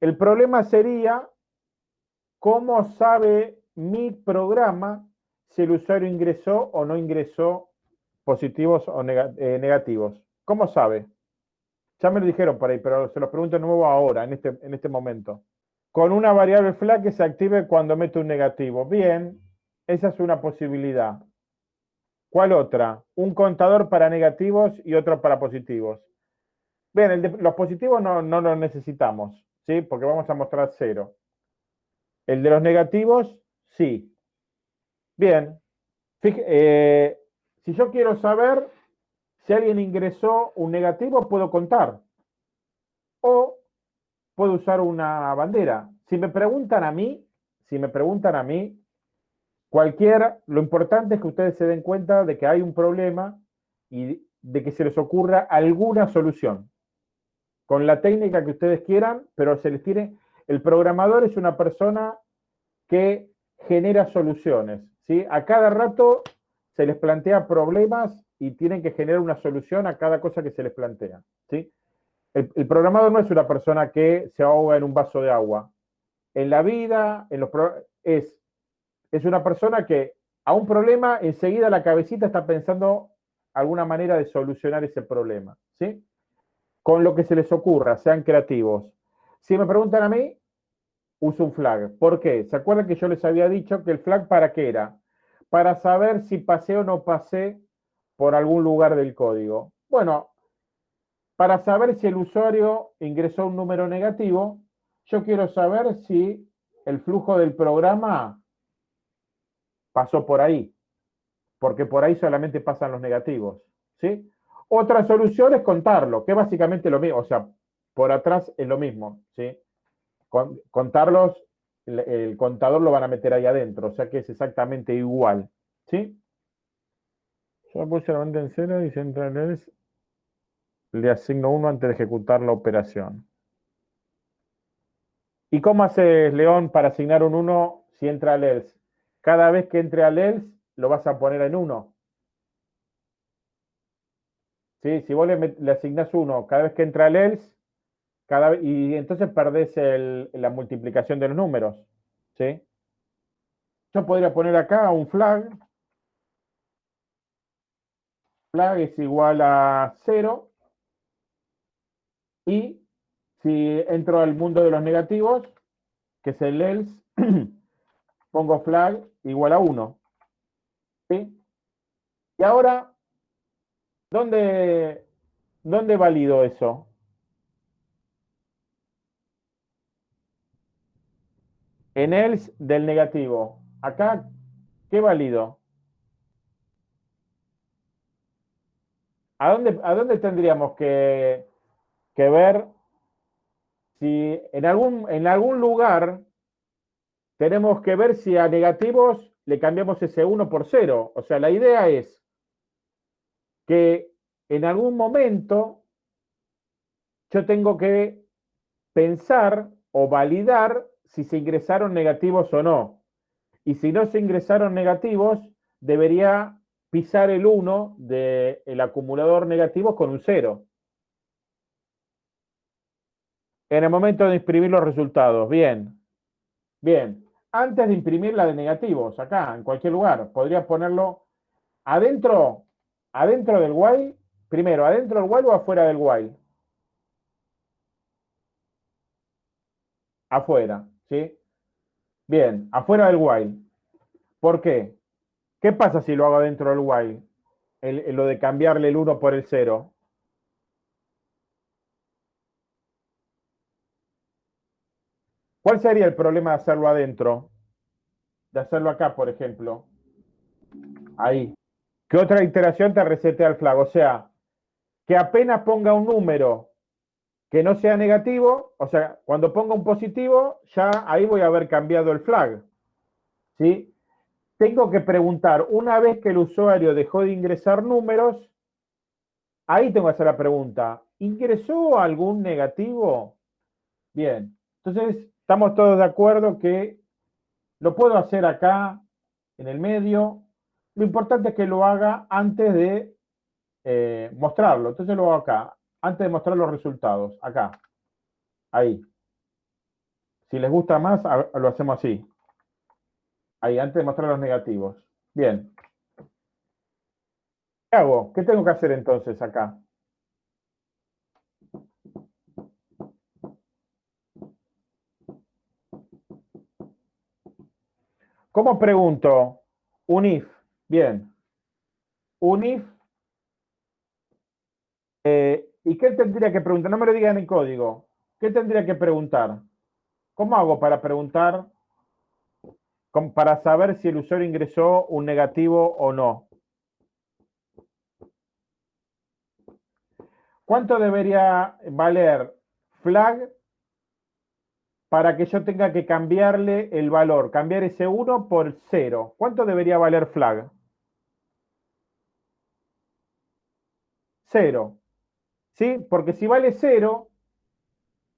el problema sería cómo sabe mi programa si el usuario ingresó o no ingresó positivos o eh, negativos. ¿Cómo sabe? Ya me lo dijeron por ahí, pero se lo pregunto de nuevo ahora, en este, en este momento con una variable flag que se active cuando meto un negativo. Bien, esa es una posibilidad. ¿Cuál otra? Un contador para negativos y otro para positivos. Bien, los positivos no, no los necesitamos, ¿sí? Porque vamos a mostrar cero. El de los negativos, sí. Bien. Eh, si yo quiero saber si alguien ingresó un negativo, puedo contar. O puedo usar una bandera. Si me preguntan a mí, si me preguntan a mí, cualquiera, lo importante es que ustedes se den cuenta de que hay un problema y de que se les ocurra alguna solución. Con la técnica que ustedes quieran, pero se les tiene... El programador es una persona que genera soluciones. ¿sí? A cada rato se les plantea problemas y tienen que generar una solución a cada cosa que se les plantea. ¿sí? El, programador no es una persona que se ahoga en un vaso de agua. En la vida, en los es, es una persona que a un problema enseguida la cabecita está pensando alguna manera de solucionar ese problema. ¿sí? Con lo que se les ocurra, sean creativos. Si me preguntan a mí, uso un flag. ¿Por qué? ¿Se acuerdan que yo les había dicho que el flag para qué era? Para saber si pasé o no pasé por algún lugar del código. Bueno, para saber si el usuario ingresó un número negativo, yo quiero saber si el flujo del programa pasó por ahí, porque por ahí solamente pasan los negativos. ¿sí? Otra solución es contarlo, que es básicamente lo mismo, o sea, por atrás es lo mismo. ¿sí? contarlos, el, contador lo van a meter ahí adentro, o sea que es exactamente igual. ¿sí? Yo puse la en cero y central le asigno uno antes de ejecutar la operación. ¿Y cómo haces, León, para asignar un 1 si entra al else? Cada vez que entre al else, lo vas a poner en 1. ¿Sí? Si vos le, le asignas 1 cada vez que entra al else, cada, y entonces perdés la multiplicación de los números. ¿sí? Yo podría poner acá un flag. Flag es igual a 0 y si entro al mundo de los negativos, que es el else, pongo flag igual a 1. ¿Sí? Y ahora, ¿dónde, dónde valido eso? En else del negativo. Acá, ¿qué valido? ¿A dónde, a dónde tendríamos que, que ver si en algún, en algún lugar tenemos que ver si a negativos le cambiamos ese 1 por 0. O sea, la idea es que en algún momento yo tengo que pensar o validar si se ingresaron negativos o no. Y si no se ingresaron negativos, debería pisar el 1 del acumulador negativo con un 0. En el momento de imprimir los resultados, bien. Bien, antes de imprimir la de negativos, acá, en cualquier lugar, podría ponerlo adentro, adentro del while, primero, adentro del while o afuera del while. Afuera, ¿sí? Bien, afuera del while. ¿Por qué? ¿Qué pasa si lo hago adentro del while? lo de cambiarle el 1 por el 0. ¿Cuál sería el problema de hacerlo adentro? De hacerlo acá, por ejemplo. Ahí. ¿Qué otra iteración te resetea el flag? O sea, que apenas ponga un número que no sea negativo, o sea, cuando ponga un positivo, ya ahí voy a haber cambiado el flag. ¿Sí? Tengo que preguntar, una vez que el usuario dejó de ingresar números, ahí tengo que hacer la pregunta, ¿ingresó algún negativo? Bien, entonces Estamos todos de acuerdo que lo puedo hacer acá, en el medio. Lo importante es que lo haga antes de eh, mostrarlo. Entonces lo hago acá, antes de mostrar los resultados. Acá. Ahí. Si les gusta más, lo hacemos así. Ahí, antes de mostrar los negativos. Bien. ¿Qué hago? ¿Qué tengo que hacer entonces acá? ¿Cómo pregunto? Un if. Bien. Un if. Eh, ¿Y qué tendría que preguntar? No me lo digan en código. ¿Qué tendría que preguntar? ¿Cómo hago para preguntar, para saber si el usuario ingresó un negativo o no? ¿Cuánto debería valer flag para que yo tenga que cambiarle el valor, cambiar ese 1 por 0. ¿Cuánto debería valer flag? 0. ¿Sí? Porque si vale 0,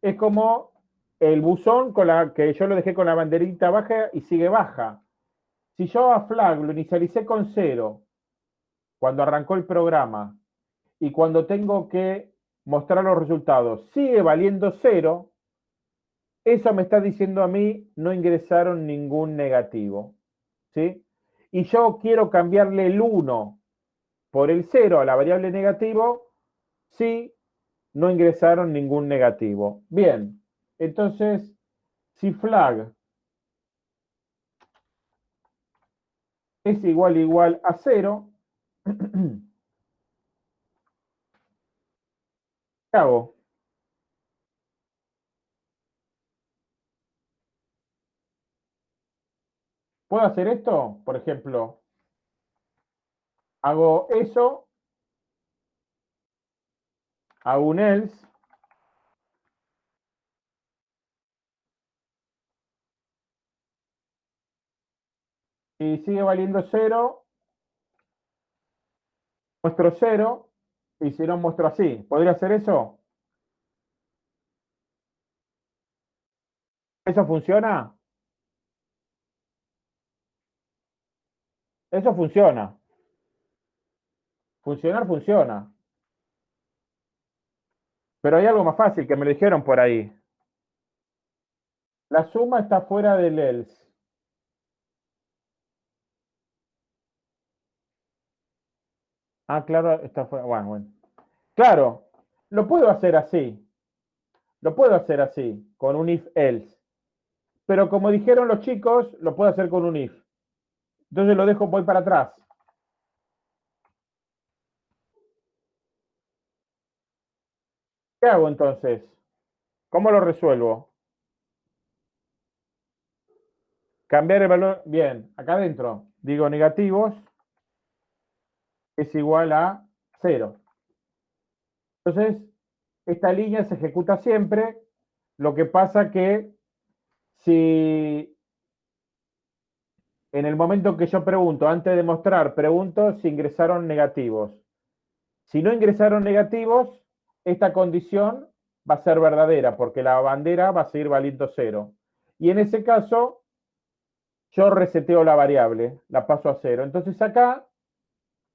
es como el buzón con la, que yo lo dejé con la banderita baja y sigue baja. Si yo a flag lo inicialicé con 0 cuando arrancó el programa y cuando tengo que mostrar los resultados sigue valiendo 0, eso me está diciendo a mí, no ingresaron ningún negativo. ¿sí? Y yo quiero cambiarle el 1 por el 0 a la variable negativo, sí, no ingresaron ningún negativo. Bien, entonces, si flag es igual igual a 0, ¿qué hago? ¿Puedo hacer esto? Por ejemplo, hago eso, hago un else, y sigue valiendo 0, muestro 0, y si no muestro así. ¿Podría hacer eso? ¿Eso funciona? Eso funciona. Funcionar funciona. Pero hay algo más fácil que me lo dijeron por ahí. La suma está fuera del else. Ah, claro, está fuera. Bueno, bueno. Claro, lo puedo hacer así. Lo puedo hacer así, con un if else. pero como dijeron los chicos, lo puedo hacer con un if. Entonces lo dejo, voy para atrás. ¿Qué hago entonces? ¿Cómo lo resuelvo? Cambiar el valor, bien, acá adentro, digo negativos, es igual a 0. Entonces, esta línea se ejecuta siempre, lo que pasa que si en el momento que yo pregunto, antes de mostrar, pregunto si ingresaron negativos. Si no ingresaron negativos, esta condición va a ser verdadera, porque la bandera va a seguir valiendo cero. Y en ese caso, yo reseteo la variable, la paso a cero. Entonces acá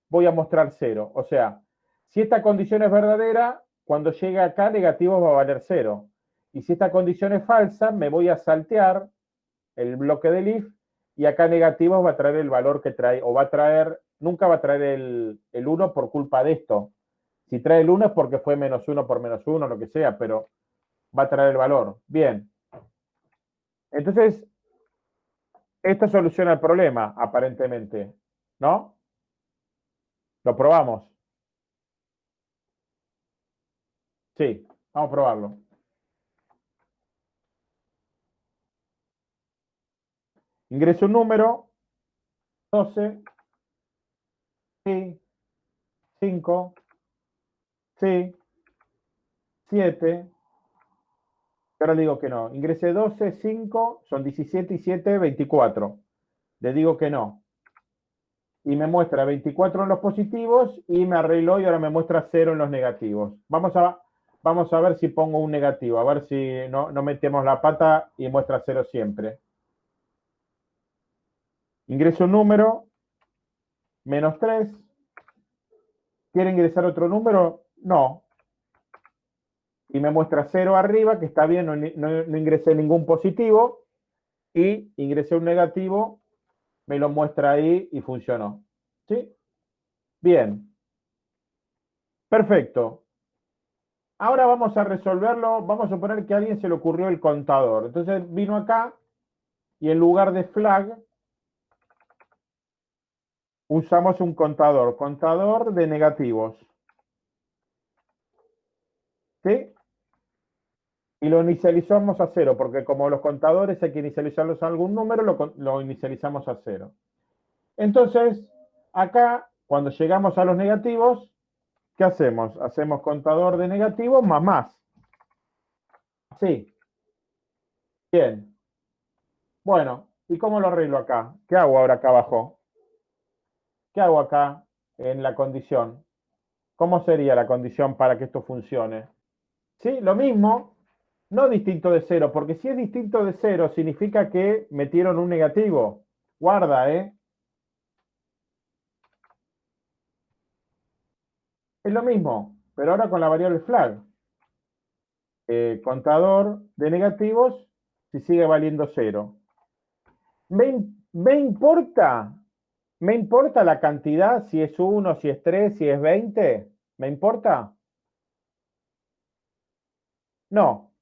voy a mostrar cero. O sea, si esta condición es verdadera, cuando llegue acá, negativo va a valer cero. Y si esta condición es falsa, me voy a saltear el bloque del if y acá negativo va a traer el valor que trae, o va a traer, nunca va a traer el, el 1 por culpa de esto. Si trae el 1 es porque fue menos 1 por menos 1, lo que sea, pero va a traer el valor. Bien. Entonces, esto soluciona el problema, aparentemente, ¿no? Lo probamos. Sí, vamos a probarlo. Ingreso un número, 12, sí, 5, sí, 7, ahora le digo que no. Ingresé 12, 5, son 17 y 7, 24. Le digo que no. Y me muestra 24 en los positivos y me arregló y ahora me muestra 0 en los negativos. Vamos a, vamos a ver si pongo un negativo, a ver si no, no metemos la pata y muestra 0 siempre. Ingreso un número, menos 3. ¿Quiere ingresar otro número? No. Y me muestra 0 arriba, que está bien, no, ingresé ningún positivo. Y ingresé un negativo, me lo muestra ahí y funcionó. ¿Sí? Bien. Perfecto. Ahora vamos a resolverlo. Vamos a suponer que a alguien se le ocurrió el contador. Entonces vino acá y en lugar de flag usamos un contador, contador de negativos. ¿Sí? Y lo inicializamos a cero, porque como los contadores hay que inicializarlos a algún número, lo, lo inicializamos a cero. Entonces, acá, cuando llegamos a los negativos, ¿qué hacemos? Hacemos contador de negativos más más. Sí. Bien. Bueno, ¿y cómo lo arreglo acá? ¿Qué hago ahora acá abajo? ¿Qué hago acá en la condición? ¿Cómo sería la condición para que esto funcione? ¿Sí? Lo mismo, no distinto de cero, porque si es distinto de cero significa que metieron un negativo. Guarda, ¿eh? Es lo mismo, pero ahora con la variable flag. Eh, contador de negativos si sigue valiendo cero. ¿Me, ¿Me importa ¿Me importa la cantidad? Si es 1, si es 3, si es 20. ¿Me importa? No.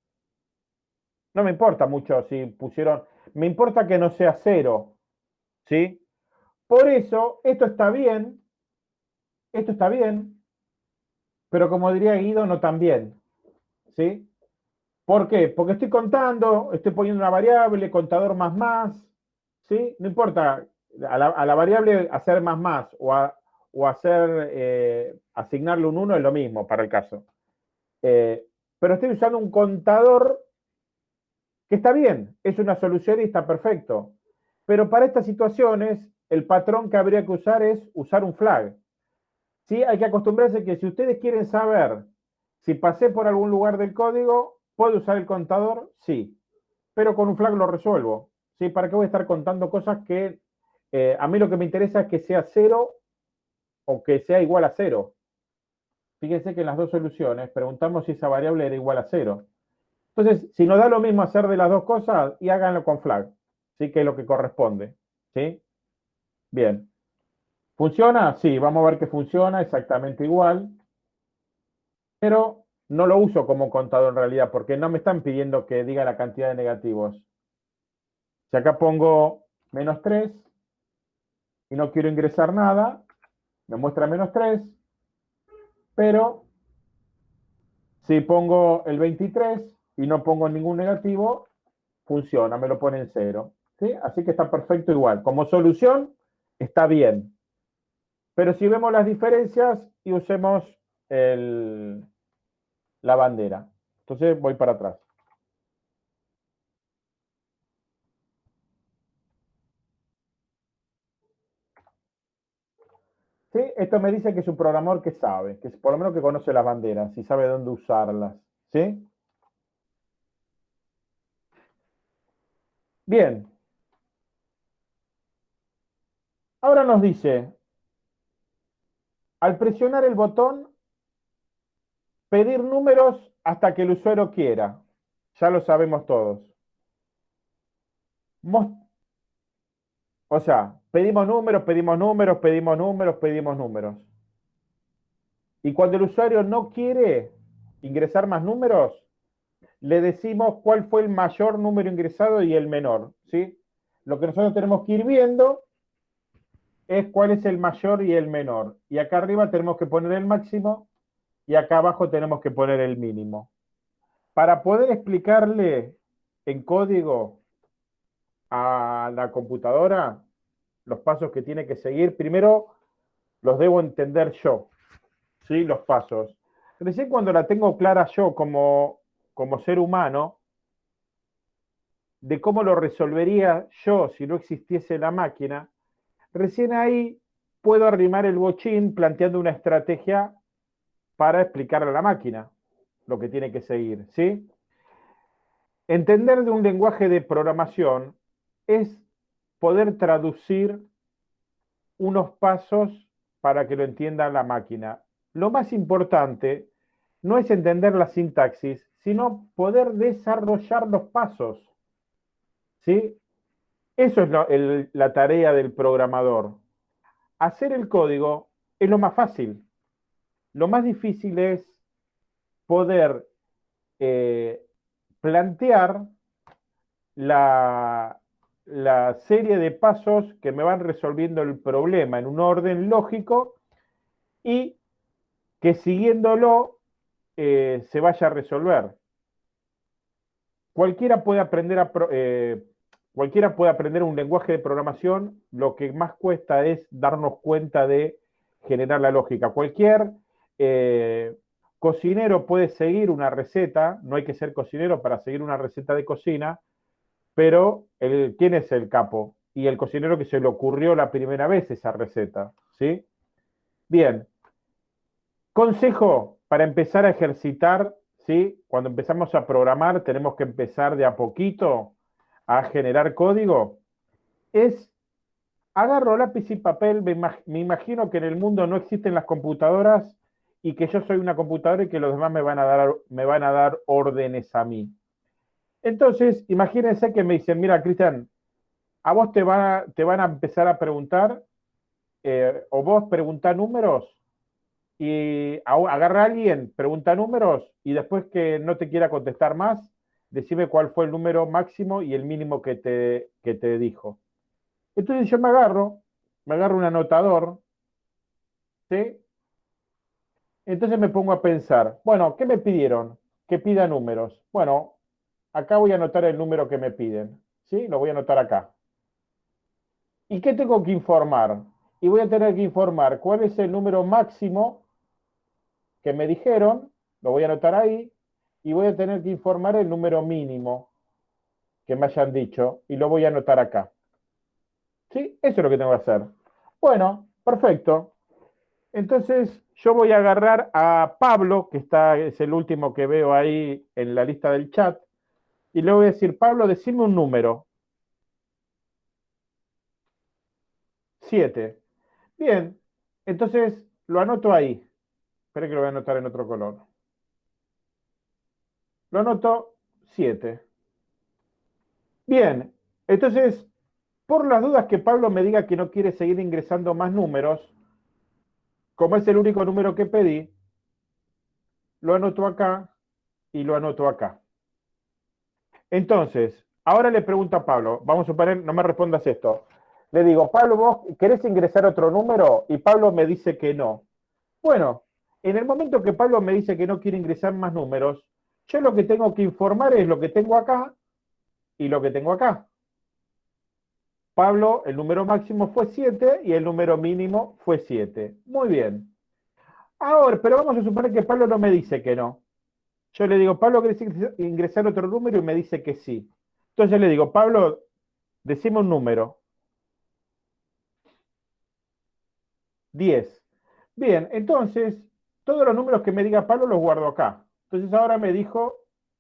No me importa mucho si pusieron... Me importa que no sea cero. ¿Sí? Por eso, esto está bien. Esto está bien. Pero como diría Guido, no tan bien. ¿Sí? ¿Por qué? Porque estoy contando, estoy poniendo una variable, contador más más. ¿Sí? No importa a la, variable hacer más más o, hacer, eh, asignarle un 1 es lo mismo para el caso. Eh, pero estoy usando un contador que está bien, es una solución y está perfecto. Pero para estas situaciones, el patrón que habría que usar es usar un flag. ¿Sí? Hay que acostumbrarse que si ustedes quieren saber si pasé por algún lugar del código, ¿puedo usar el contador? Sí. Pero con un flag lo resuelvo. ¿Sí? ¿Para qué voy a estar contando cosas que eh, a mí lo que me interesa es que sea cero o que sea igual a cero. Fíjense que en las dos soluciones preguntamos si esa variable era igual a cero. Entonces, si nos da lo mismo hacer de las dos cosas, y háganlo con flag, ¿sí? que es lo que corresponde. ¿sí? Bien. ¿Funciona? Sí, vamos a ver que funciona exactamente igual. Pero no lo uso como contador en realidad, porque no me están pidiendo que diga la cantidad de negativos. Si acá pongo menos 3 y no quiero ingresar nada, me muestra menos 3, pero si pongo el 23 y no pongo ningún negativo, funciona, me lo pone en 0. ¿sí? Así que está perfecto igual. Como solución, está bien. Pero si vemos las diferencias y usemos el, la bandera. Entonces voy para atrás. ¿Sí? Esto me dice que es un programador que sabe, que por lo menos que conoce las banderas y sabe dónde usarlas. ¿Sí? Bien. Ahora nos dice, al presionar el botón, pedir números hasta que el usuario quiera. Ya lo sabemos todos. O sea, pedimos números, pedimos números, pedimos números, pedimos números. Y cuando el usuario no quiere ingresar más números, le decimos cuál fue el mayor número ingresado y el menor. ¿sí? Lo que nosotros tenemos que ir viendo es cuál es el mayor y el menor. Y acá arriba tenemos que poner el máximo y acá abajo tenemos que poner el mínimo. Para poder explicarle en código a la computadora los pasos que tiene que seguir, primero los debo entender yo, ¿sí? Los pasos. Recién cuando la tengo clara yo como, como ser humano, de cómo lo resolvería yo si no existiese la máquina, Recién ahí puedo arrimar el bochín planteando una estrategia para explicarle a la máquina lo que tiene que seguir, ¿sí? Entender de un lenguaje de programación es poder traducir unos pasos para que lo entienda la máquina. Lo más importante no es entender la sintaxis, sino poder desarrollar los pasos. ¿Sí? Eso es la tarea del programador. Hacer el código es lo más fácil. Lo más difícil es poder eh, plantear la, serie de pasos que me van resolviendo el problema en un orden lógico y que siguiéndolo eh, se vaya a resolver. Cualquiera puede aprender eh, Cualquiera puede aprender un lenguaje de programación, lo que más cuesta es darnos cuenta de generar la lógica. Cualquier eh, cocinero puede seguir una receta, no hay que ser cocinero para seguir una receta de cocina, pero el, ¿quién es el capo? Y el cocinero que se le ocurrió la primera vez esa receta, ¿sí? Bien. Consejo para empezar a ejercitar, ¿sí? Cuando empezamos a programar tenemos que empezar de a poquito a generar código es, agarro lápiz y papel, me, imagino que en el mundo no existen las computadoras y que yo soy una computadora y que los demás me van a dar, me van a dar órdenes a mí. Entonces, imagínense que me dicen, mira, Cristian, a vos te, va, te van a empezar a preguntar, eh, o vos pregunta números, y agarra a alguien, pregunta números, y después que no te quiera contestar más, decime cuál fue el número máximo y el mínimo que te, te dijo. Entonces yo me agarro, me agarro un anotador, ¿sí? Entonces me pongo a pensar, bueno, ¿qué me pidieron? Que pida números. Bueno, acá voy a anotar el número que me piden, ¿sí? Lo voy a anotar acá. ¿Y qué tengo que informar? Y voy a tener que informar cuál es el número máximo que me dijeron, lo voy a anotar ahí, y voy a tener que informar el número mínimo que me hayan dicho y lo voy a anotar acá. ¿Sí? Eso es lo que tengo que hacer. Bueno, perfecto. Entonces yo voy a agarrar a Pablo, que está, es el último que veo ahí en la lista del chat, y le voy a decir, Pablo, decime un número. Siete. Bien, entonces lo anoto ahí. Espera que lo voy a anotar en otro color. Lo anoto 7. Bien, entonces, por las dudas que Pablo me diga que no quiere seguir ingresando más números, como es el único número que pedí, lo anoto acá y lo anoto acá. Entonces, Ahora le pregunto a Pablo, vamos a suponer, no me respondas esto. Le digo, Pablo, ¿vos querés ingresar otro número? Y Pablo me dice que no. Bueno, en el momento que Pablo me dice que no quiere ingresar más números, yo lo que tengo que informar es lo que tengo acá y lo que tengo acá. Pablo, el número máximo fue 7 y el número mínimo fue 7. Muy bien. Ahora, pero vamos a suponer que Pablo no me dice que no. Yo le digo, Pablo, ¿querés ingresar otro número? Y me dice que sí. Entonces le digo, Pablo, decime un número. 10. Bien, entonces, todos los números que me diga Pablo los guardo acá. Entonces ahora me dijo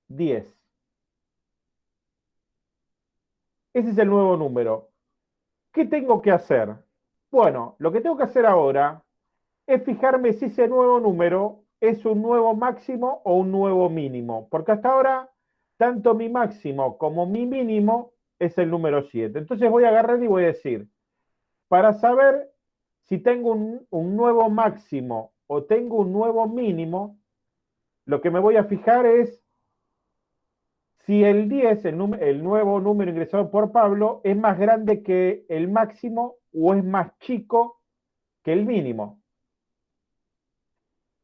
10. Ese es el nuevo número. ¿Qué tengo que hacer? Bueno, lo que tengo que hacer ahora es fijarme si ese nuevo número es un nuevo máximo o un nuevo mínimo. Porque hasta ahora, tanto mi máximo como mi mínimo es el número 7. Entonces voy a agarrar y voy a decir, para saber si tengo un, nuevo máximo o tengo un nuevo mínimo, lo que me voy a fijar es si el 10, el, nuevo número ingresado por Pablo, es más grande que el máximo o es más chico que el mínimo.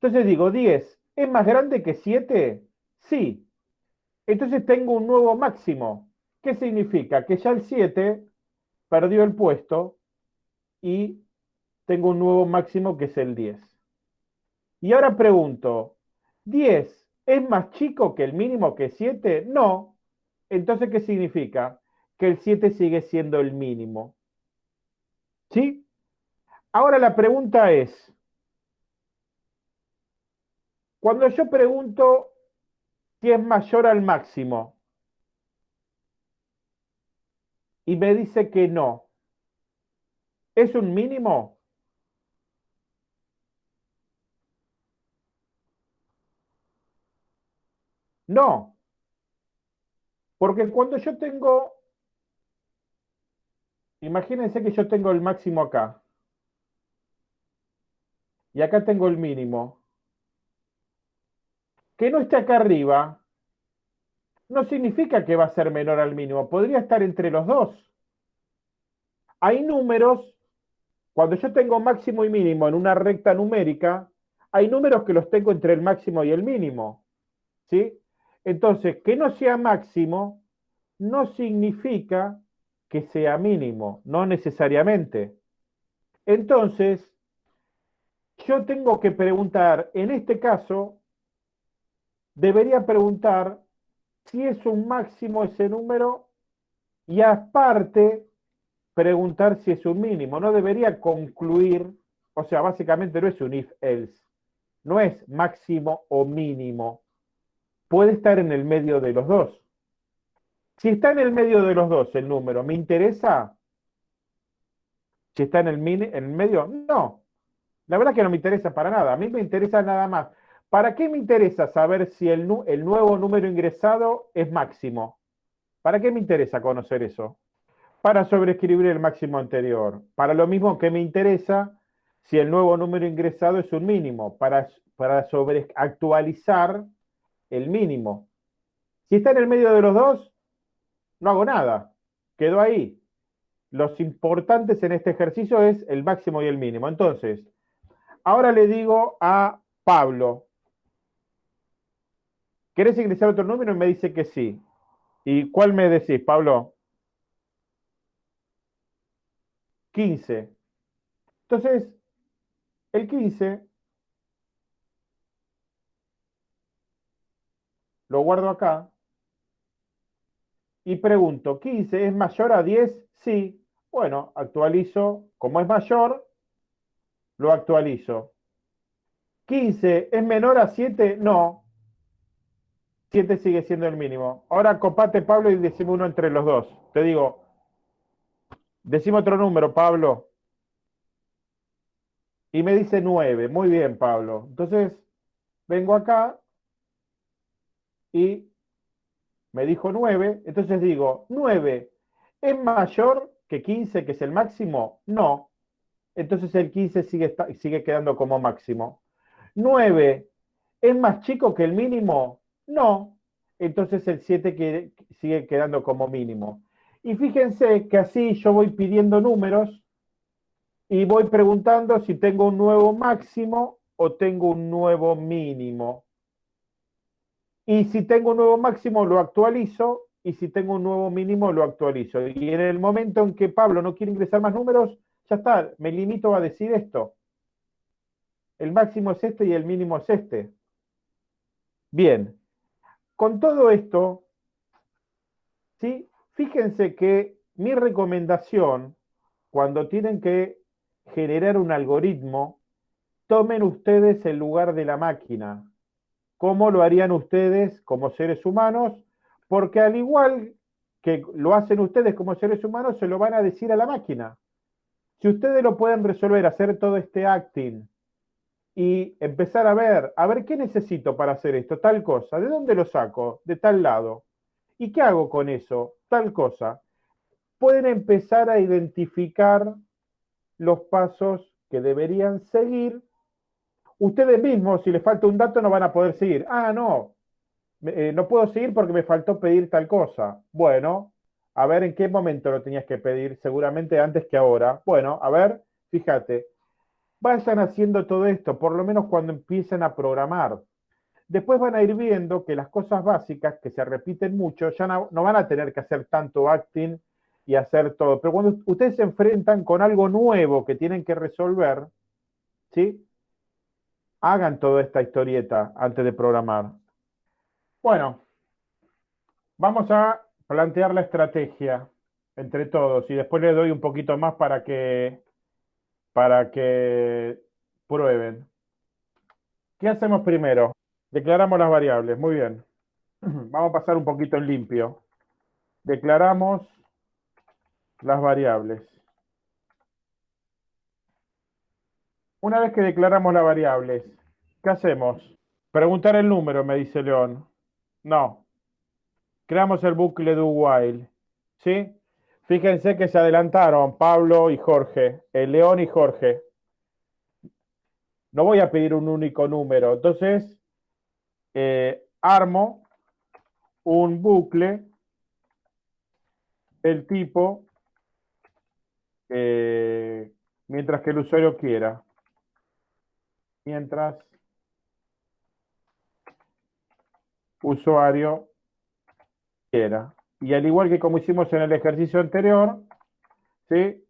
Entonces digo, 10, ¿es más grande que 7? Sí. Entonces tengo un nuevo máximo. ¿Qué significa? Que ya el 7 perdió el puesto y tengo un nuevo máximo que es el 10. Y ahora pregunto, ¿10 ¿Es más chico que el mínimo que 7? No. Entonces, ¿qué significa? Que el 7 sigue siendo el mínimo. ¿Sí? Ahora la pregunta es, cuando yo pregunto si es mayor al máximo y me dice que no, ¿es un mínimo? No. Porque cuando yo tengo, imagínense que yo tengo el máximo acá. Y acá tengo el mínimo. Que no esté acá arriba, no significa que va a ser menor al mínimo. Podría estar entre los dos. Hay números, cuando yo tengo máximo y mínimo en una recta numérica, hay números que los tengo entre el máximo y el mínimo. ¿Sí? Entonces, que no sea máximo no significa que sea mínimo, no necesariamente. Entonces, yo tengo que preguntar, en este caso, debería preguntar si es un máximo ese número y aparte preguntar si es un mínimo. No debería concluir, o sea, básicamente no es un if-else, no es máximo o mínimo puede estar en el medio de los dos. Si está en el medio de los dos el número, ¿me interesa? Si está en el, en el medio, no. La verdad que no me interesa para nada. A mí me interesa nada más. ¿Para qué me interesa saber si el, nuevo número ingresado es máximo? ¿Para qué me interesa conocer eso? Para sobreescribir el máximo anterior. Para lo mismo que me interesa si el nuevo número ingresado es un mínimo. Para, para sobreactualizar el mínimo. Si está en el medio de los dos, no hago nada. Quedó ahí. Los importantes en este ejercicio es el máximo y el mínimo. Entonces, ahora le digo a Pablo, ¿querés ingresar otro número? Y me dice que sí. ¿Y cuál me decís, Pablo? 15. Entonces, el 15 lo guardo acá y pregunto, ¿15 es mayor a 10? Sí. Bueno, actualizo, como es mayor, lo actualizo. ¿15 es menor a 7? No. 7 sigue siendo el mínimo. Ahora copate, Pablo, y decime uno entre los dos. Te digo, decime otro número, Pablo. Y me dice 9. Muy bien, Pablo. Entonces, vengo acá y me dijo 9, entonces digo, 9 es mayor que 15, que es el máximo? No. Entonces el 15 sigue, sigue quedando como máximo. 9 es más chico que el mínimo? No. entonces el 7 sigue quedando como mínimo. Y fíjense que así yo voy pidiendo números y voy preguntando si tengo un nuevo máximo o tengo un nuevo mínimo. Y si tengo un nuevo máximo lo actualizo y si tengo un nuevo mínimo lo actualizo. Y en el momento en que Pablo no quiere ingresar más números, ya está, me limito a decir esto. El máximo es este y el mínimo es este. Bien, con todo esto, ¿sí? fíjense que mi recomendación, cuando tienen que generar un algoritmo, tomen ustedes el lugar de la máquina. ¿Cómo lo harían ustedes como seres humanos? Porque al igual que lo hacen ustedes como seres humanos, se lo van a decir a la máquina. Si ustedes lo pueden resolver, hacer todo este acting y empezar a ver, a ver qué necesito para hacer esto, tal cosa, ¿de dónde lo saco? De tal lado. ¿Y qué hago con eso? Tal cosa. Pueden empezar a identificar los pasos que deberían seguir. Ustedes mismos, si les falta un dato, no van a poder seguir. Ah, no, eh, no puedo seguir porque me faltó pedir tal cosa. Bueno, a ver en qué momento lo tenías que pedir, seguramente antes que ahora. Bueno, a ver, fíjate, vayan haciendo todo esto, por lo menos cuando empiecen a programar. Después van a ir viendo que las cosas básicas que se repiten mucho ya no, van a tener que hacer tanto acting y hacer todo. Pero cuando ustedes se enfrentan con algo nuevo que tienen que resolver, ¿sí? Hagan toda esta historieta antes de programar. Bueno, vamos a plantear la estrategia entre todos y después les doy un poquito más para que, para que prueben. ¿Qué hacemos primero? Declaramos las variables, muy bien. Vamos a pasar un poquito en limpio. Declaramos las variables. Una vez que declaramos las variables, ¿qué hacemos? Preguntar el número, me dice León. No, creamos el bucle do while. ¿Sí? Fíjense que se adelantaron Pablo y Jorge, el León y Jorge. No voy a pedir un único número. Entonces, eh, armo un bucle del tipo eh, mientras que el usuario quiera. Mientras usuario y al igual que como hicimos en el ejercicio anterior, ¿sí?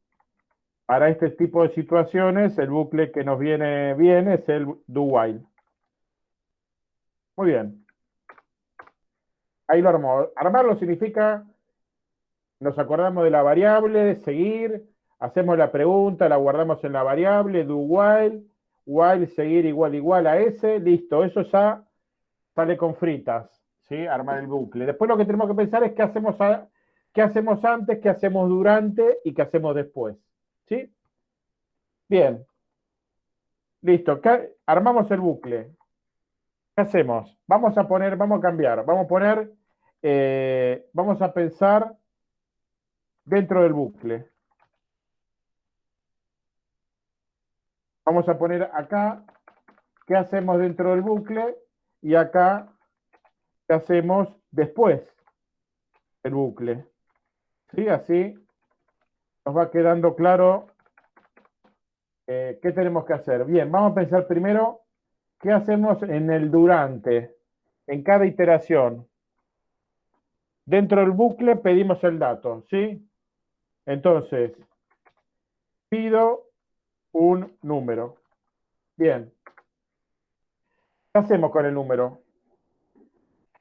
para este tipo de situaciones, el bucle que nos viene bien es el do while. Muy bien. Ahí lo armó. Armarlo significa, nos acordamos de la variable, seguir, hacemos la pregunta, la guardamos en la variable, do while, while, seguir igual, igual a ese, listo. Eso ya sale con fritas. ¿Sí? Armar el bucle. Después lo que tenemos que pensar es qué hacemos, qué hacemos antes, qué hacemos durante y qué hacemos después, ¿sí? Bien. Listo, armamos el bucle. ¿Qué hacemos? Vamos a poner, vamos a cambiar, vamos a poner, eh, vamos a pensar dentro del bucle. Vamos a poner acá, ¿qué hacemos dentro del bucle? Y acá, hacemos después el bucle. ¿Sí? Así nos va quedando claro eh, qué tenemos que hacer. Bien, vamos a pensar primero qué hacemos en el durante, en cada iteración. Dentro del bucle pedimos el dato, ¿sí? Entonces, pido un número. Bien. ¿Qué hacemos con el número?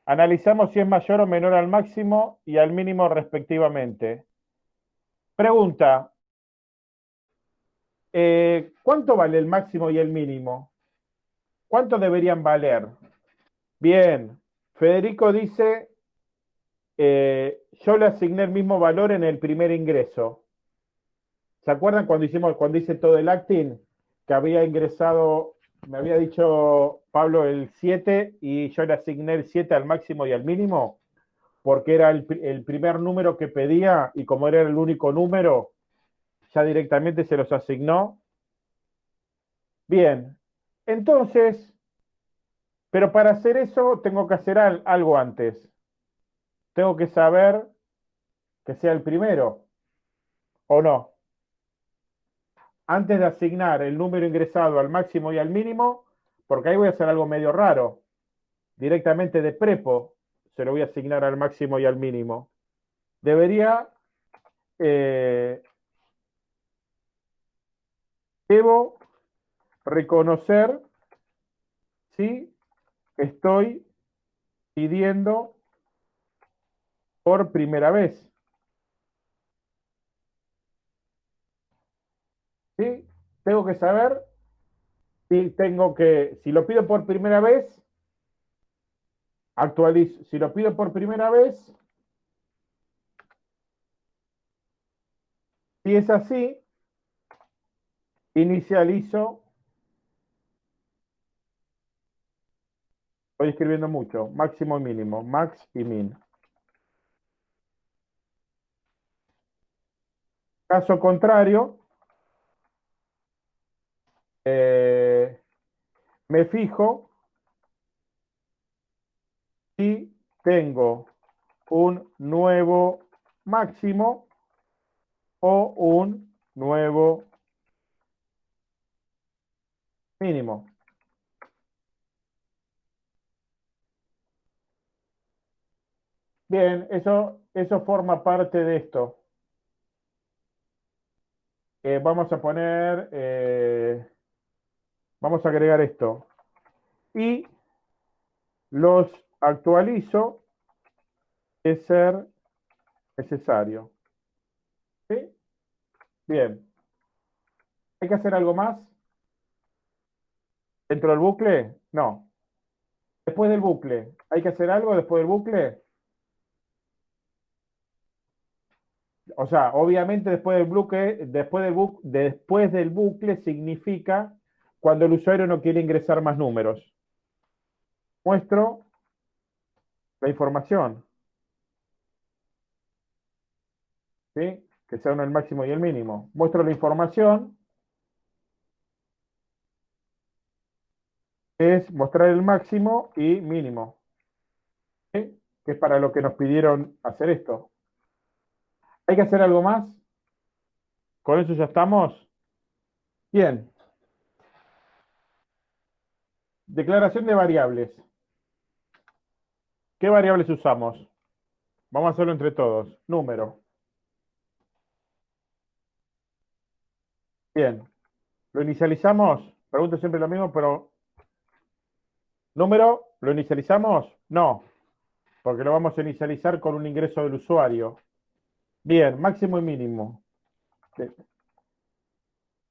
Analizamos si es mayor o menor al máximo y al mínimo respectivamente. Pregunta, eh, ¿cuánto vale el máximo y el mínimo? ¿Cuánto deberían valer? Bien, Federico dice, eh, yo le asigné el mismo valor en el primer ingreso. ¿Se acuerdan cuando hicimos, cuando hice todo el acting? Que había ingresado me había dicho Pablo el 7 y yo le asigné el 7 al máximo y al mínimo, porque era el, primer número que pedía y como era el único número, ya directamente se los asignó. Bien, entonces, pero para hacer eso tengo que hacer algo antes. tengo que saber que sea el primero, ¿o no? Antes de asignar el número ingresado al máximo y al mínimo, porque ahí voy a hacer algo medio raro. Directamente de prepo se lo voy a asignar al máximo y al mínimo. Debería... Eh, debo reconocer si estoy pidiendo por primera vez. ¿Sí? Tengo que saber si tengo que, si lo pido por primera vez, actualizo. Si lo pido por primera vez, si es así, inicializo. Estoy escribiendo mucho. Máximo y mínimo. Max y min. Caso contrario, eh, me fijo si tengo un nuevo máximo o un nuevo mínimo. Bien, eso, eso forma parte de esto. Eh, vamos a poner, eh, vamos a agregar esto. Y los actualizo es ser necesario. ¿Sí? Bien. ¿Hay que hacer algo más? ¿Dentro del bucle? No. Después del bucle, ¿hay que hacer algo después del bucle? O sea, obviamente después del bucle, después del bucle, después del bucle significa cuando el usuario no quiere ingresar más números. Muestro la información. ¿Sí? Que sea uno el máximo y el mínimo. Muestro la información es mostrar el máximo y mínimo, que es para lo que nos pidieron hacer esto. ¿Hay que hacer algo más? ¿Con eso ya estamos? Bien. Declaración de variables. ¿Qué variables usamos? Vamos a hacerlo entre todos. Número. Bien. ¿Lo inicializamos? Pregunto siempre lo mismo, pero ¿Número? ¿Lo inicializamos? No, porque lo vamos a inicializar con un ingreso del usuario. Bien, máximo y mínimo.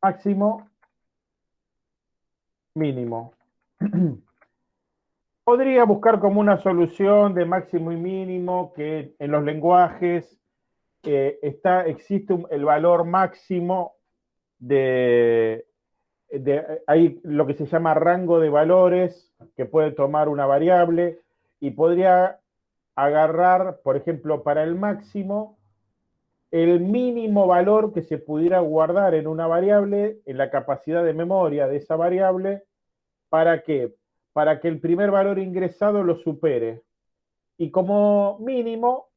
Máximo, mínimo. Podría buscar como una solución de máximo y mínimo que en los lenguajes eh, está, existe el valor máximo de, hay lo que se llama rango de valores que puede tomar una variable y podría agarrar, por ejemplo, para el máximo, el mínimo valor que se pudiera guardar en una variable, en la capacidad de memoria de esa variable, ¿para qué? Para que el primer valor ingresado lo supere. Y como mínimo,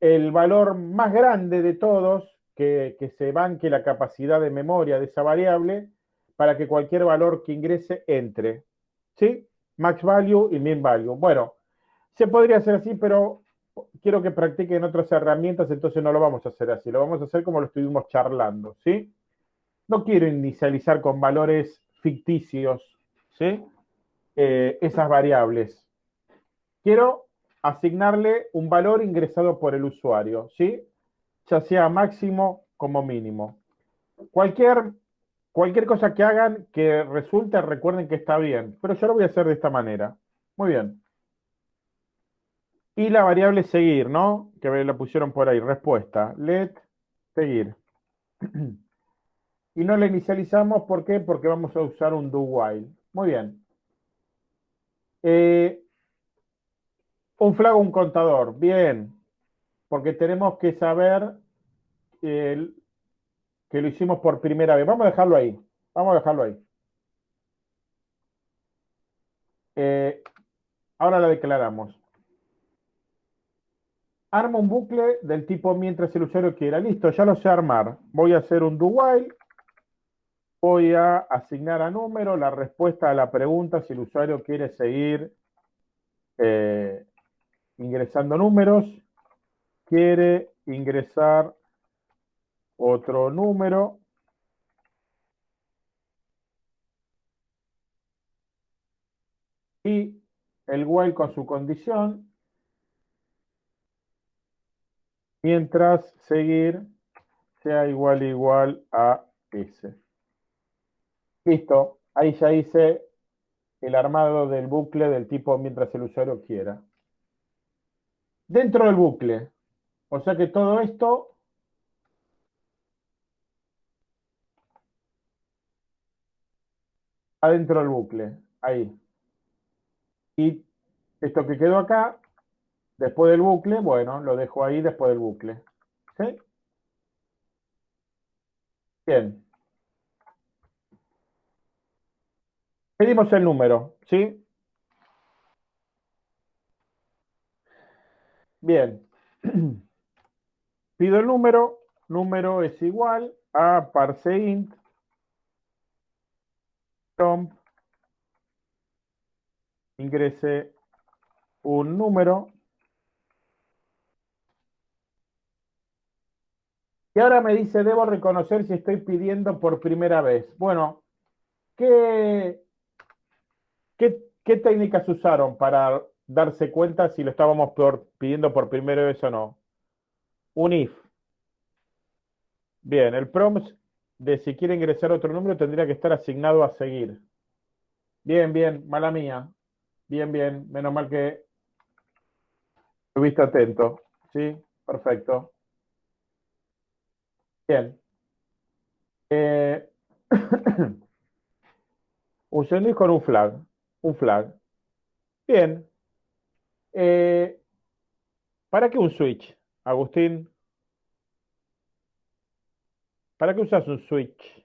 el valor más grande de todos, que, que se banque la capacidad de memoria de esa variable, para que cualquier valor que ingrese entre. ¿Sí? Max value y min value. Bueno, se podría hacer así, pero quiero que practiquen otras herramientas, entonces no lo vamos a hacer así. Lo vamos a hacer como lo estuvimos charlando, ¿sí? No quiero inicializar con valores ficticios, ¿sí? Eh, esas variables. Quiero asignarle un valor ingresado por el usuario, ¿sí? Ya sea máximo como mínimo. Cualquier Cualquier cosa que hagan que resulte, recuerden que está bien. Pero yo lo voy a hacer de esta manera. Muy bien. Y la variable seguir, ¿no? Que la pusieron por ahí. Respuesta. Let seguir. Y no la inicializamos, ¿por qué? Porque vamos a usar un do while. Muy bien. Eh, un flag o un contador. Bien. Porque tenemos que saber el, que lo hicimos por primera vez. Vamos a dejarlo ahí. Vamos a dejarlo ahí. Eh, ahora la declaramos. armo un bucle del tipo mientras el usuario quiera. Listo, ya lo sé armar. Voy a hacer un do while. Voy a asignar a número la respuesta a la pregunta si el usuario quiere seguir eh, ingresando números. Quiere ingresar otro número. Y el while con su condición mientras seguir sea igual igual a S. Listo, ahí ya hice el armado del bucle del tipo mientras el usuario quiera. Dentro del bucle, o sea que todo esto adentro del bucle, ahí. Y esto que quedó acá Después del bucle, bueno, lo dejo ahí después del bucle. ¿Sí? Bien. Pedimos el número, ¿sí? Bien. Pido el número. Número es igual a parseInt ingrese un número Y ahora me dice, debo reconocer si estoy pidiendo por primera vez. Bueno, ¿qué, qué, técnicas usaron para darse cuenta si lo estábamos pidiendo por primera vez o no? Un if. Bien, el prompt de si quiere ingresar otro número tendría que estar asignado a seguir. Bien, bien, mala mía. Bien, bien, menos mal que estuviste atento. ¿Sí? Perfecto. Bien. Eh, un con un flag. Un flag. Bien. Eh, ¿Para qué un switch, Agustín? ¿Para qué usas un switch?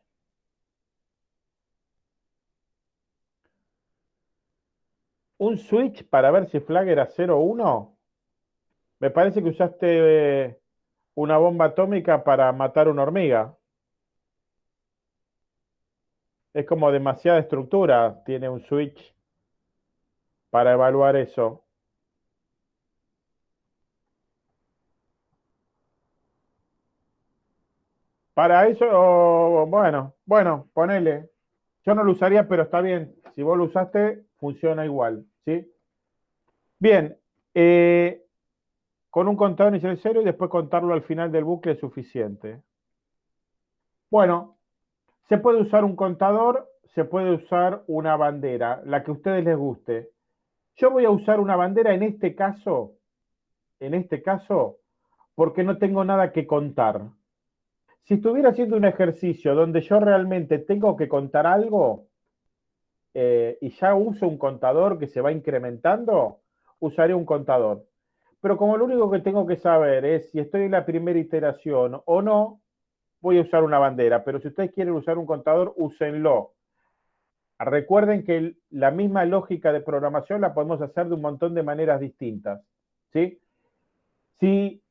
¿Un switch para ver si flag era 0 o 1? Me parece que usaste eh, una bomba atómica para matar una hormiga. Es como demasiada estructura, tiene un switch para evaluar eso. Para eso, bueno, bueno, ponele. Yo no lo usaría, pero está bien. Si vos lo usaste, funciona igual, ¿sí? Bien, eh, con un contador inicial cero y después contarlo al final del bucle es suficiente. Bueno, se puede usar un contador, se puede usar una bandera, la que a ustedes les guste. Yo voy a usar una bandera en este caso, en este caso, porque no tengo nada que contar. Si estuviera haciendo un ejercicio donde yo realmente tengo que contar algo eh, y ya uso un contador que se va incrementando, usaré un contador. Pero como lo único que tengo que saber es si estoy en la primera iteración o no, voy a usar una bandera. Pero si ustedes quieren usar un contador, úsenlo. Recuerden que la misma lógica de programación la podemos hacer de un montón de maneras distintas. ¿sí? Si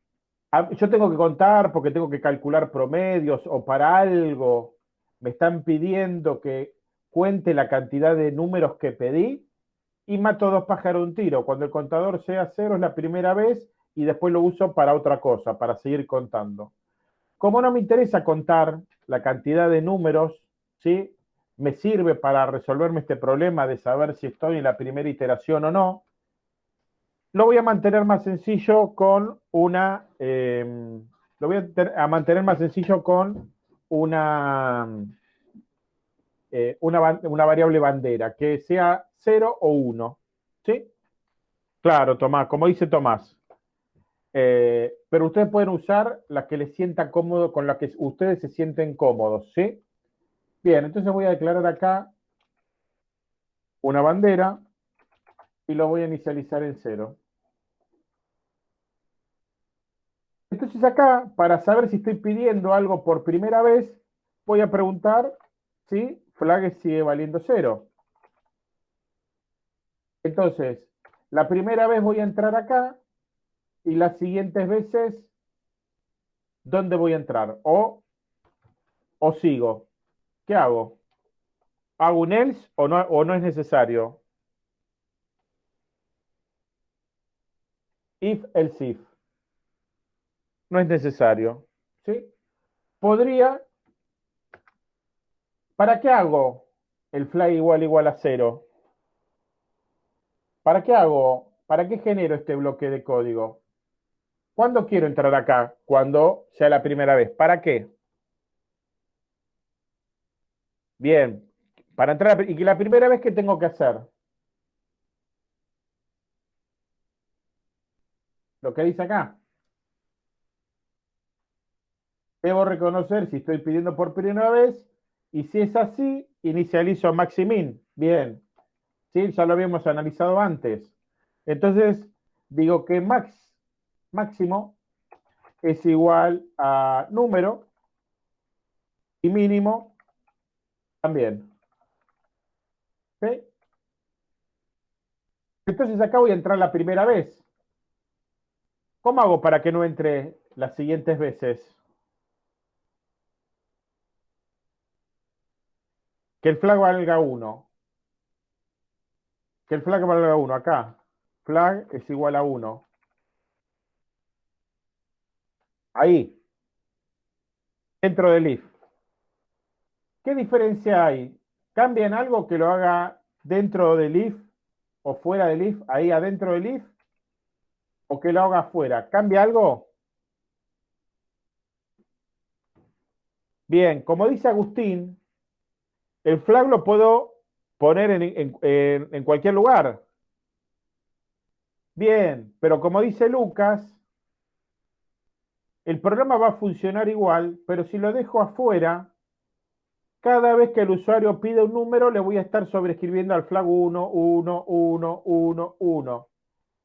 yo tengo que contar porque tengo que calcular promedios o para algo me están pidiendo que cuente la cantidad de números que pedí, y mato dos pájaros un tiro. Cuando el contador sea cero es la primera vez y después lo uso para otra cosa, para seguir contando. Como no me interesa contar la cantidad de números, ¿sí? Me sirve para resolverme este problema de saber si estoy en la primera iteración o no, lo voy a mantener más sencillo con una, em, lo voy a, mantener más sencillo con una, eh, una, variable bandera, que sea 0 o 1. ¿Sí? Claro, Tomás, como dice Tomás. Eh, pero ustedes pueden usar la que les sienta cómodo, con la que ustedes se sienten cómodos, ¿sí? Bien, entonces voy a declarar acá una bandera y lo voy a inicializar en 0. Entonces acá, para saber si estoy pidiendo algo por primera vez, voy a preguntar si flag sigue valiendo 0. Entonces, la primera vez voy a entrar acá y las siguientes veces, ¿dónde voy a entrar? O, o sigo. ¿Qué hago? ¿Hago un else o no, o no es necesario? If, else if. No es necesario. ¿Sí? Podría. ¿Para qué hago el flag igual igual a cero? ¿Para qué hago? ¿Para qué genero este bloque de código? ¿Cuándo quiero entrar acá? Cuando sea la primera vez. ¿Para qué? Bien. Para entrar, y que la primera vez que tengo que hacer. Lo que dice acá. Debo reconocer si estoy pidiendo por primera vez y si es así, inicializo maximin. Bien. ¿Sí? Ya lo habíamos analizado antes. Entonces, digo que max, máximo es igual a número y mínimo también. ¿Sí? Entonces acá voy a entrar la primera vez. ¿Cómo hago para que no entre las siguientes veces? Que el flag valga 1. Que el flag valga 1 acá. Flag es igual a 1. Ahí. Dentro del if. ¿Qué diferencia hay? ¿Cambia en algo que lo haga dentro del if o fuera del if? Ahí adentro del if. ¿O que lo haga afuera? ¿Cambia algo? Bien, como dice Agustín, el flag lo puedo poner en, cualquier lugar. Bien, pero como dice Lucas, el programa va a funcionar igual, pero si lo dejo afuera, cada vez que el usuario pide un número, le voy a estar sobreescribiendo al flag 1, 1, 1, 1, 1.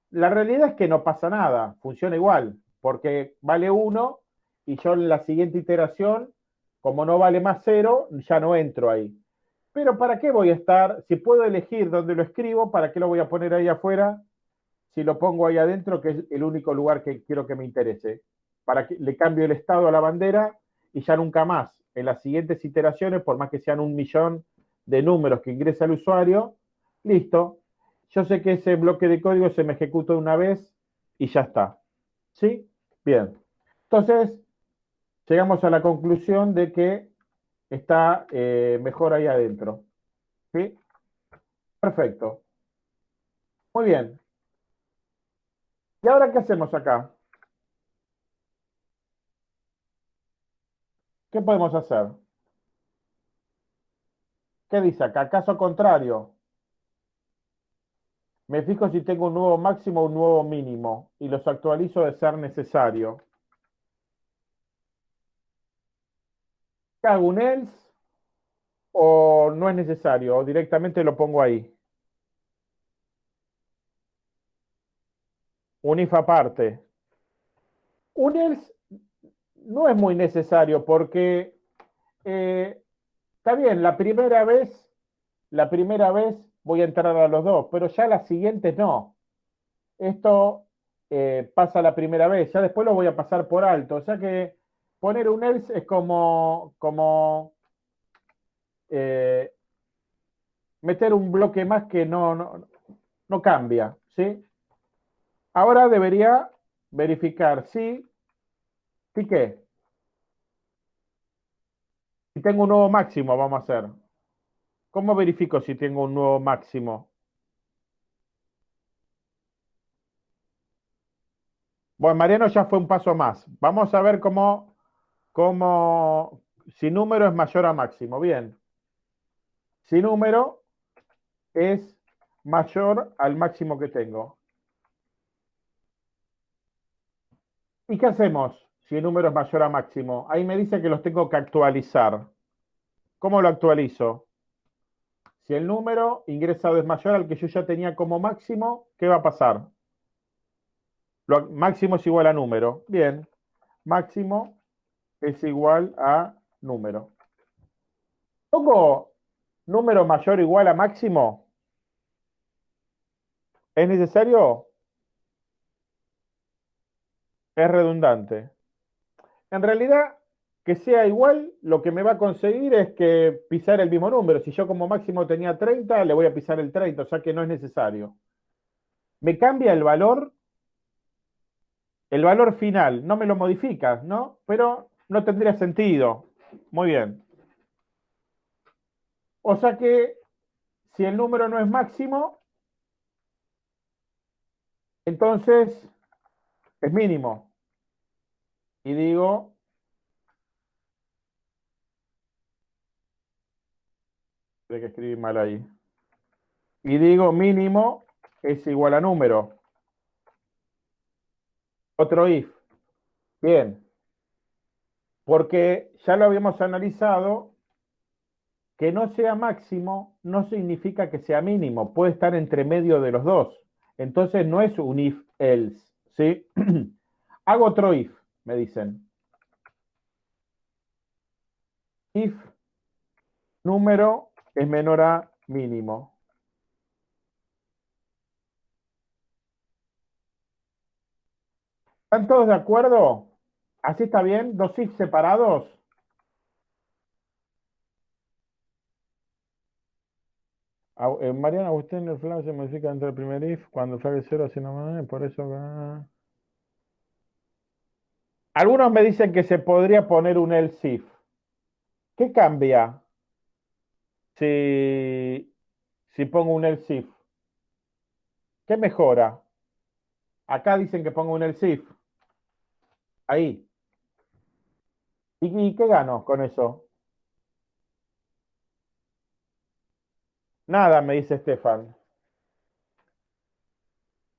La realidad es que no pasa nada, funciona igual, porque vale 1 y yo en la siguiente iteración, como no vale más 0, ya no entro ahí. Pero ¿para qué voy a estar? Si puedo elegir dónde lo escribo, ¿para qué lo voy a poner ahí afuera? Si lo pongo ahí adentro, que es el único lugar que quiero que me interese. Para que le cambio el estado a la bandera y ya nunca más. En las siguientes iteraciones, por más que sean un millón de números que ingresa el usuario, listo. Yo sé que ese bloque de código se me ejecuta una vez y ya está. ¿Sí? Bien. Entonces, llegamos a la conclusión de que está eh, mejor ahí adentro. ¿Sí? Perfecto. Muy bien. ¿Y ahora qué hacemos acá? ¿Qué podemos hacer? ¿Qué dice acá? Caso contrario. Me fijo si tengo un nuevo máximo o un nuevo mínimo y los actualizo de ser necesario. hago un else o no es necesario? O directamente lo pongo ahí. Un if aparte. Un else no es muy necesario porque eh, está bien, la primera vez, la primera vez voy a entrar a los dos, pero ya las siguientes no. Esto eh, pasa la primera vez, ya después lo voy a pasar por alto. O sea que poner un else es como, como eh, meter un bloque más que no, no, no cambia, ¿sí? Ahora debería verificar si, si qué. Si tengo un nuevo máximo, vamos a hacer. ¿Cómo verifico si tengo un nuevo máximo? Bueno, Mariano ya fue un paso más. Vamos a ver cómo como si número es mayor a máximo. Bien. Si número es mayor al máximo que tengo. ¿Y qué hacemos si el número es mayor a máximo? Ahí me dice que los tengo que actualizar. ¿Cómo lo actualizo? Si el número ingresado es mayor al que yo ya tenía como máximo, ¿qué va a pasar? Lo, máximo es igual a número. Bien. Máximo es igual a número. ¿Pongo número mayor igual a máximo? ¿Es necesario? Es redundante. En realidad, que sea igual, lo que me va a conseguir es que pisar el mismo número. Si yo como máximo tenía 30, le voy a pisar el 30, o sea que no es necesario. Me cambia el valor, el valor final, no me lo modifica, ¿no? Pero no tendría sentido. Muy bien. O sea que si el número no es máximo, entonces es mínimo. Y digo Hay que escribir mal ahí. Y digo mínimo es igual a número. Otro if. Bien. Porque ya lo habíamos analizado, que no sea máximo no significa que sea mínimo, puede estar entre medio de los dos. Entonces no es un if else, ¿sí? Hago otro if, me dicen. If número es menor a mínimo. ¿Están todos de acuerdo? ¿Así está bien? ¿Dos if separados? Eh, Mariana Agustín, el flag se modifica entre el primer if cuando flag es cero, así no por eso... Algunos me dicen que se podría poner un else if. ¿Qué cambia? si, si pongo un else if? ¿Qué mejora? Acá dicen que pongo un else if. Ahí. ¿Y, qué gano con eso? Nada, me dice Estefan.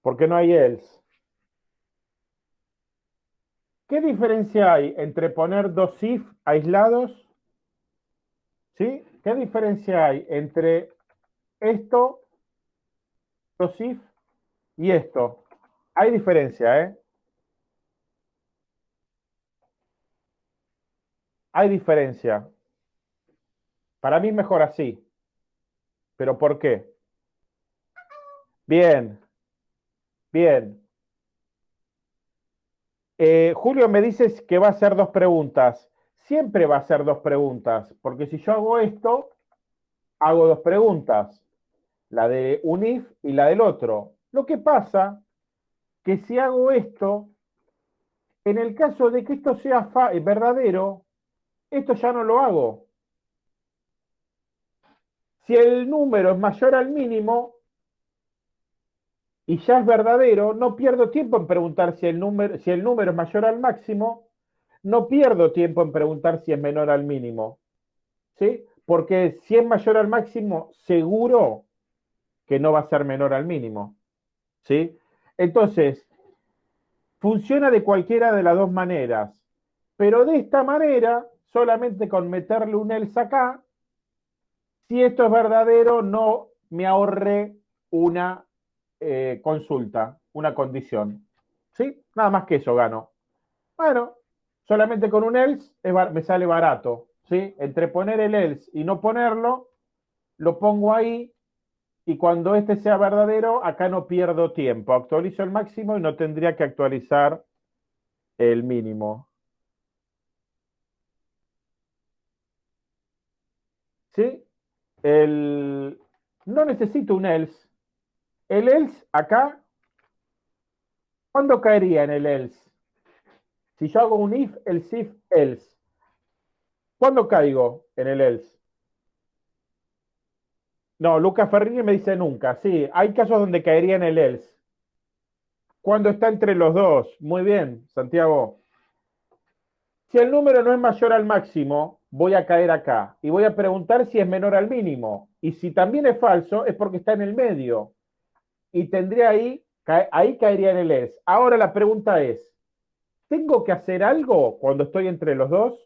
Porque no hay else. ¿Qué diferencia hay entre poner dos if aislados? ¿Sí? ¿Qué diferencia hay entre esto, dos if, y esto? Hay diferencia, ¿eh? Hay diferencia. Para mí mejor así. ¿Pero por qué? Bien. Bien. Eh, Julio me dices que va a hacer dos preguntas siempre va a ser dos preguntas, porque si yo hago esto, hago dos preguntas, la de un if y la del otro. Lo que pasa que si hago esto, en el caso de que esto sea verdadero, esto ya no lo hago. Si el número es mayor al mínimo y ya es verdadero, no pierdo tiempo en preguntar si el número, si el número es mayor al máximo no pierdo tiempo en preguntar si es menor al mínimo. ¿Sí? Porque si es mayor al máximo, seguro que no va a ser menor al mínimo. ¿Sí? Entonces, funciona de cualquiera de las dos maneras. Pero de esta manera, solamente con meterle un else acá, si esto es verdadero, no me ahorre una eh, consulta, una condición. ¿Sí? Nada más que eso gano. Bueno, solamente con un else me sale barato. ¿sí? Entre poner el else y no ponerlo, lo pongo ahí y cuando este sea verdadero, acá no pierdo tiempo. Actualizo el máximo y no tendría que actualizar el mínimo. ¿Sí? El... No necesito un else. El else acá, ¿cuándo caería en el else? Si yo hago un if, el if, else. ¿Cuándo caigo en el else? No, Lucas Ferrini me dice nunca. Sí, hay casos donde caería en el else. Cuando está entre los dos. Muy bien, Santiago. Si el número no es mayor al máximo, voy a caer acá y voy a preguntar si es menor al mínimo. Y si también es falso, es porque está en el medio. Y tendría ahí, ahí caería en el else. Ahora la pregunta es, ¿Tengo que hacer algo cuando estoy entre los dos?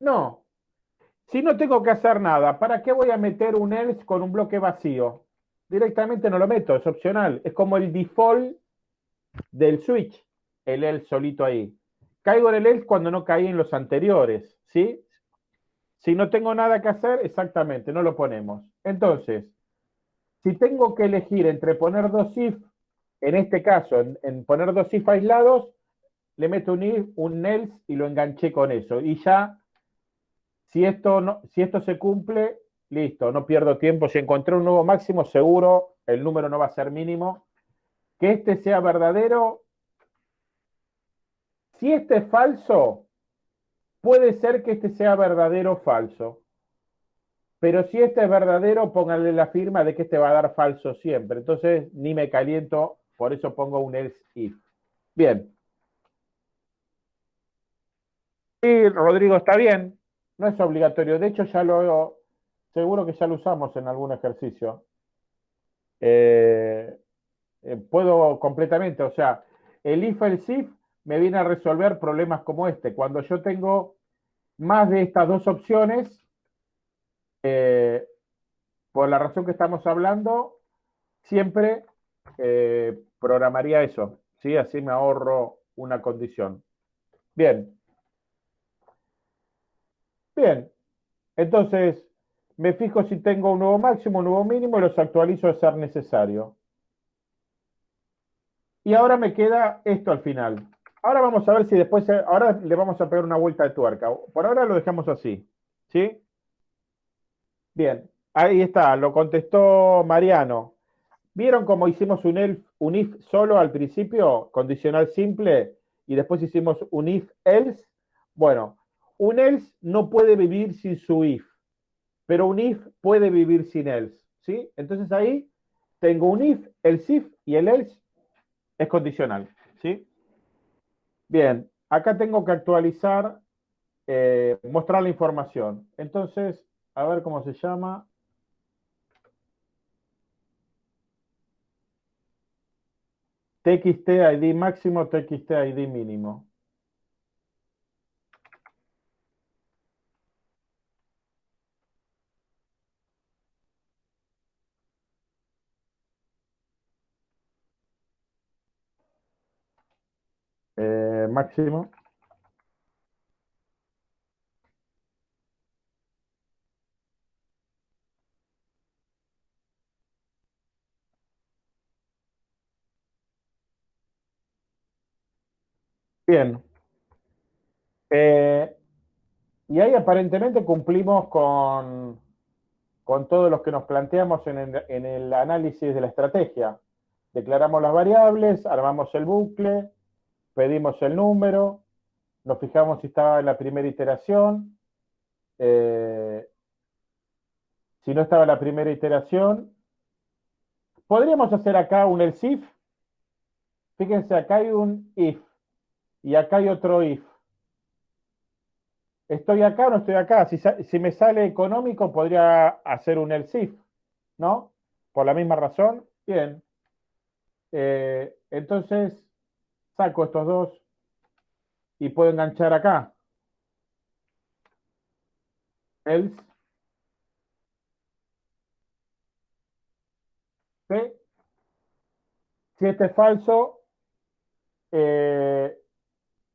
No. Si no tengo que hacer nada, ¿para qué voy a meter un else con un bloque vacío? Directamente no lo meto, es opcional. Es como el default del switch, el else solito ahí. Caigo en el else cuando no caí en los anteriores, ¿sí? Si no tengo nada que hacer, exactamente, no lo ponemos. Entonces, si tengo que elegir entre poner dos if en este caso, en, poner dos if aislados, le meto un if, un else y lo enganché con eso. Y ya, si esto, no, si esto se cumple, listo, no pierdo tiempo. Si encontré un nuevo máximo, seguro el número no va a ser mínimo. Que este sea verdadero. Si este es falso, puede ser que este sea verdadero o falso. Pero si este es verdadero, pónganle la firma de que este va a dar falso siempre. Entonces, ni me caliento, por eso pongo un else if. Bien. Sí, Rodrigo, está bien. No es obligatorio. De hecho, ya lo seguro que ya lo usamos en algún ejercicio. Eh, eh, puedo completamente, o sea, el if, el if me viene a resolver problemas como este. Cuando yo tengo más de estas dos opciones, eh, por la razón que estamos hablando, siempre eh, programaría eso, ¿sí? Así me ahorro una condición. Bien. Bien. Entonces, me fijo si tengo un nuevo máximo, un nuevo mínimo y los actualizo a ser necesario. Y ahora me queda esto al final. Ahora vamos a ver si después, ahora le vamos a pegar una vuelta de tuerca. Por ahora lo dejamos así, ¿sí? Bien, ahí está, lo contestó Mariano. ¿Vieron cómo hicimos un, un if solo al principio, condicional simple, y después hicimos un if else? Bueno, un else no puede vivir sin su if, pero un if puede vivir sin else, ¿sí? Entonces ahí tengo un if, el if y el else es condicional, ¿sí? Bien, acá tengo que actualizar, eh, mostrar la información. Entonces, a ver cómo se llama. TXT ID máximo, TXT ID mínimo. Eh, máximo. Bien. Eh, y ahí aparentemente cumplimos con, con todos los que nos planteamos en el, análisis de la estrategia. Declaramos las variables, armamos el bucle, pedimos el número, nos fijamos si estaba en la primera iteración. Eh, si no estaba en la primera iteración, podríamos hacer acá un else if. Fíjense, acá hay un if. Y acá hay otro if. ¿Estoy acá o no estoy acá? Si, me sale económico, podría hacer un else if, ¿no? Por la misma razón. Bien. Eh, entonces, saco estos dos y puedo enganchar acá. Else. Si este es falso, eh,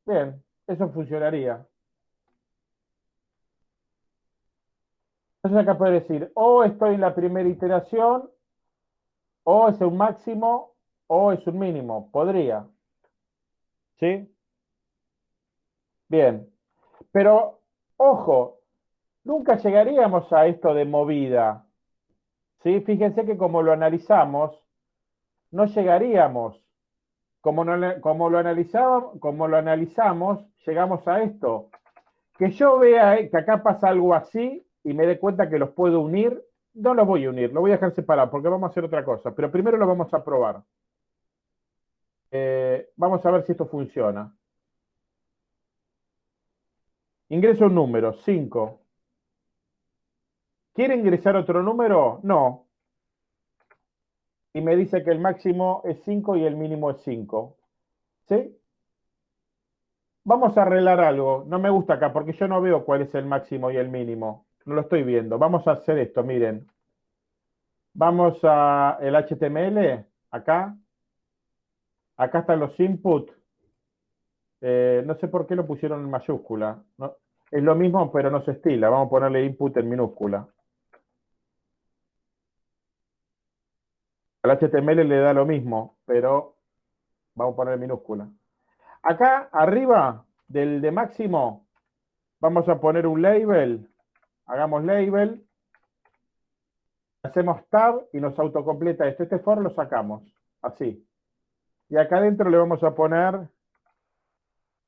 Bien, eso funcionaría. Entonces acá puede decir, o estoy en la primera iteración, o es un máximo, o es un mínimo. Podría. ¿Sí? Bien. Pero, ojo, nunca llegaríamos a esto de movida. ¿Sí? Fíjense que como lo analizamos, no llegaríamos como, lo analizamos, como lo analizamos, llegamos a esto. Que yo vea que acá pasa algo así y me dé cuenta que los puedo unir, no los voy a unir, lo voy a dejar separado porque vamos a hacer otra cosa. Pero primero lo vamos a probar. Eh, vamos a ver si esto funciona. Ingreso un número, 5. ¿Quiere ingresar otro número? No y me dice que el máximo es 5 y el mínimo es 5. ¿Sí? Vamos a arreglar algo. No me gusta acá porque yo no veo cuál es el máximo y el mínimo. No lo estoy viendo. Vamos a hacer esto, miren. Vamos a el HTML, acá. Acá están los inputs. Eh, no sé por qué lo pusieron en mayúscula. es lo mismo, pero no se estila. Vamos a ponerle input en minúscula. Al HTML le da lo mismo, pero vamos a poner minúscula. Acá arriba del de máximo vamos a poner un label. Hagamos label. Hacemos tab y nos autocompleta esto. Este for lo sacamos. Así. Y acá adentro le vamos a poner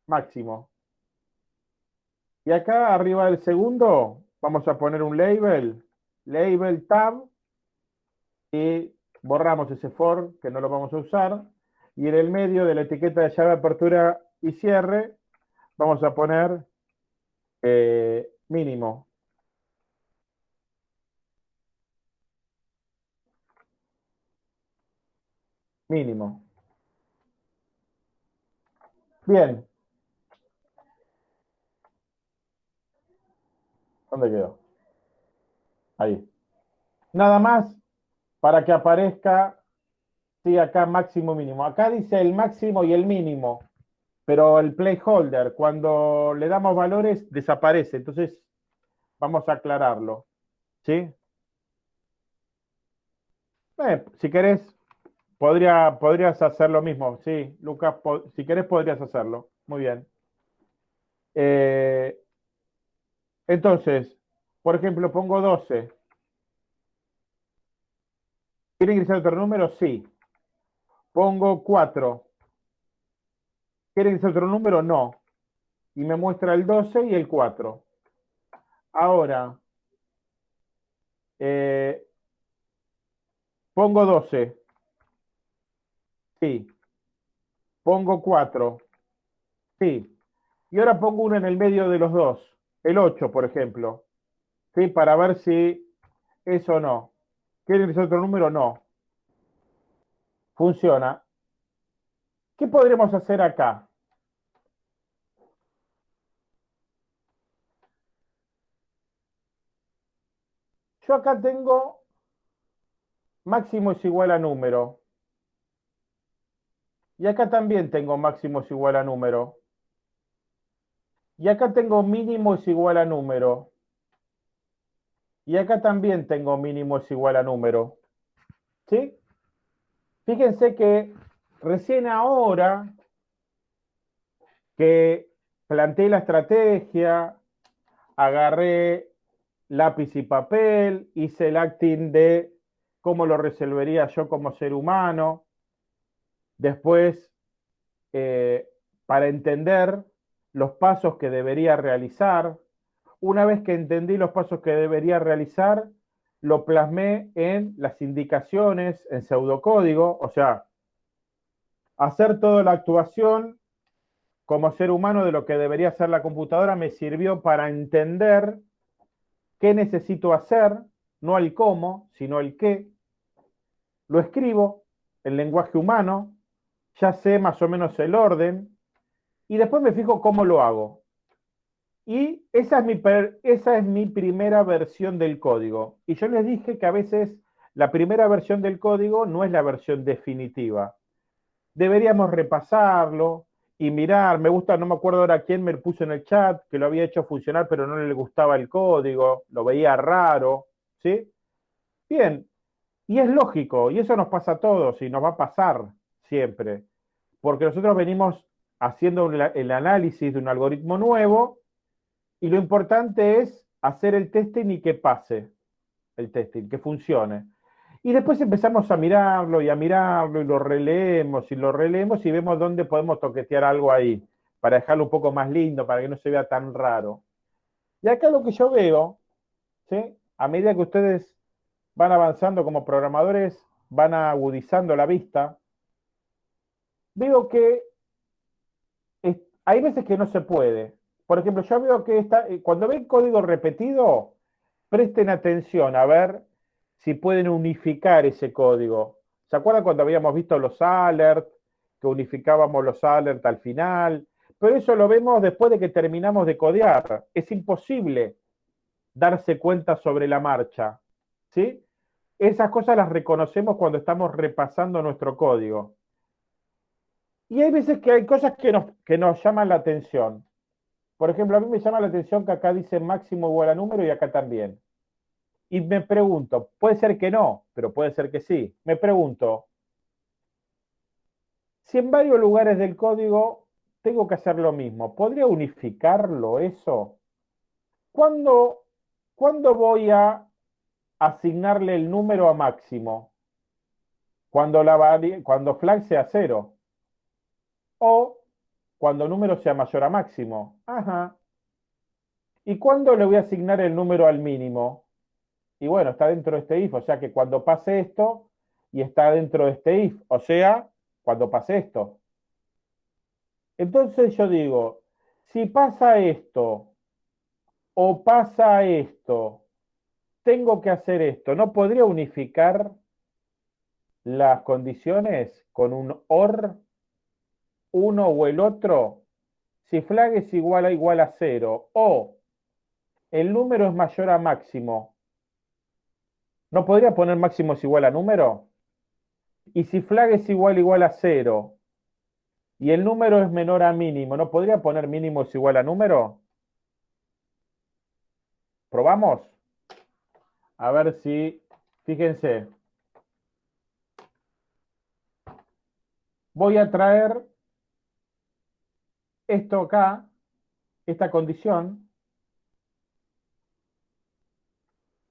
máximo. Y acá arriba del segundo vamos a poner un label, label tab, y borramos ese for que no lo vamos a usar. Y en el medio de la etiqueta de llave apertura y cierre vamos a poner eh, mínimo. Mínimo. Bien. ¿Dónde quedó? Ahí. Nada más para que aparezca, sí, acá máximo mínimo. Acá dice el máximo y el mínimo, pero el placeholder, cuando le damos valores, desaparece. Entonces, vamos a aclararlo. ¿Sí? Eh, si querés, podría, podrías hacer lo mismo. Sí, Lucas, si querés podrías hacerlo. Muy bien. Eh, entonces, por ejemplo, pongo 12. ¿Quiere ingresar otro número? Sí. Pongo 4. ¿Quiere ingresar otro número? No. Y me muestra el 12 y el 4. Ahora, eh, pongo 12. Sí. Pongo 4. Sí. Y ahora pongo uno en el medio de los dos. El 8, por ejemplo. ¿Sí? Para ver si eso o no. ¿Quiere decir otro número? No. Funciona. ¿Qué podremos hacer acá? Yo acá tengo máximo es igual a número. Y acá también tengo máximo es igual a número. Y acá tengo mínimo es igual a número. Y acá también tengo mínimo es igual a número. ¿Sí? Fíjense que recién ahora que planteé la estrategia, agarré lápiz y papel, hice el acting de cómo lo resolvería yo como ser humano. Después, eh, para entender los pasos que debería realizar. Una vez que entendí los pasos que debería realizar, lo plasmé en las indicaciones, en pseudocódigo, o sea, hacer toda la actuación como ser humano de lo que debería hacer la computadora me sirvió para entender qué necesito hacer, no el cómo, sino el qué. Lo escribo en lenguaje humano, ya sé más o menos el orden, y después me fijo cómo lo hago. Y esa es, mi esa es mi primera versión del código. Y yo les dije que a veces la primera versión del código no es la versión definitiva. Deberíamos repasarlo y mirar. Me gusta, no me acuerdo ahora quién me puso en el chat que lo había hecho funcionar, pero no le gustaba el código, lo veía raro. ¿Sí? Bien. Y es lógico, y eso nos pasa a todos y nos va a pasar siempre. Porque nosotros venimos haciendo el análisis de un algoritmo nuevo y lo importante es hacer el testing y que pase el testing, que funcione. Y después empezamos a mirarlo y a mirarlo y lo releemos y lo releemos y vemos dónde podemos toquetear algo ahí para dejarlo un poco más lindo, para que no se vea tan raro. Y acá lo que yo veo, ¿sí? a medida que ustedes van avanzando como programadores, van agudizando la vista, veo que hay veces que no se puede. Por ejemplo, yo veo que está, eh, cuando ven código repetido, presten atención a ver si pueden unificar ese código. ¿Se acuerdan cuando habíamos visto los alerts, que unificábamos los alerts al final? Pero eso lo vemos después de que terminamos de codear. Es imposible darse cuenta sobre la marcha. ¿sí? Esas cosas las reconocemos cuando estamos repasando nuestro código. Y hay veces que hay cosas que nos, que nos llaman la atención. Por ejemplo, a mí me llama la atención que acá dice máximo igual a número y acá también. Y me pregunto, puede ser que no, pero puede ser que sí. Me pregunto, si en varios lugares del código tengo que hacer lo mismo, ¿podría unificarlo eso? ¿Cuándo, ¿cuándo voy a asignarle el número a máximo? Cuando, la cuando flag sea cero. O cuando el número sea mayor a máximo. Ajá. ¿Y cuándo le voy a asignar el número al mínimo? Y bueno, está dentro de este if, o sea que cuando pase esto, y está dentro de este if, o sea, cuando pase esto. Entonces yo digo, si pasa esto, o pasa esto, tengo que hacer esto, ¿no podría unificar las condiciones con un OR, uno o el otro? Si flag es igual a igual a cero, o el número es mayor a máximo, ¿no podría poner máximo es igual a número? Y si flag es igual igual a cero y el número es menor a mínimo, ¿no podría poner mínimo es igual a número? ¿Probamos? A ver si, fíjense. Voy a traer esto acá, esta condición,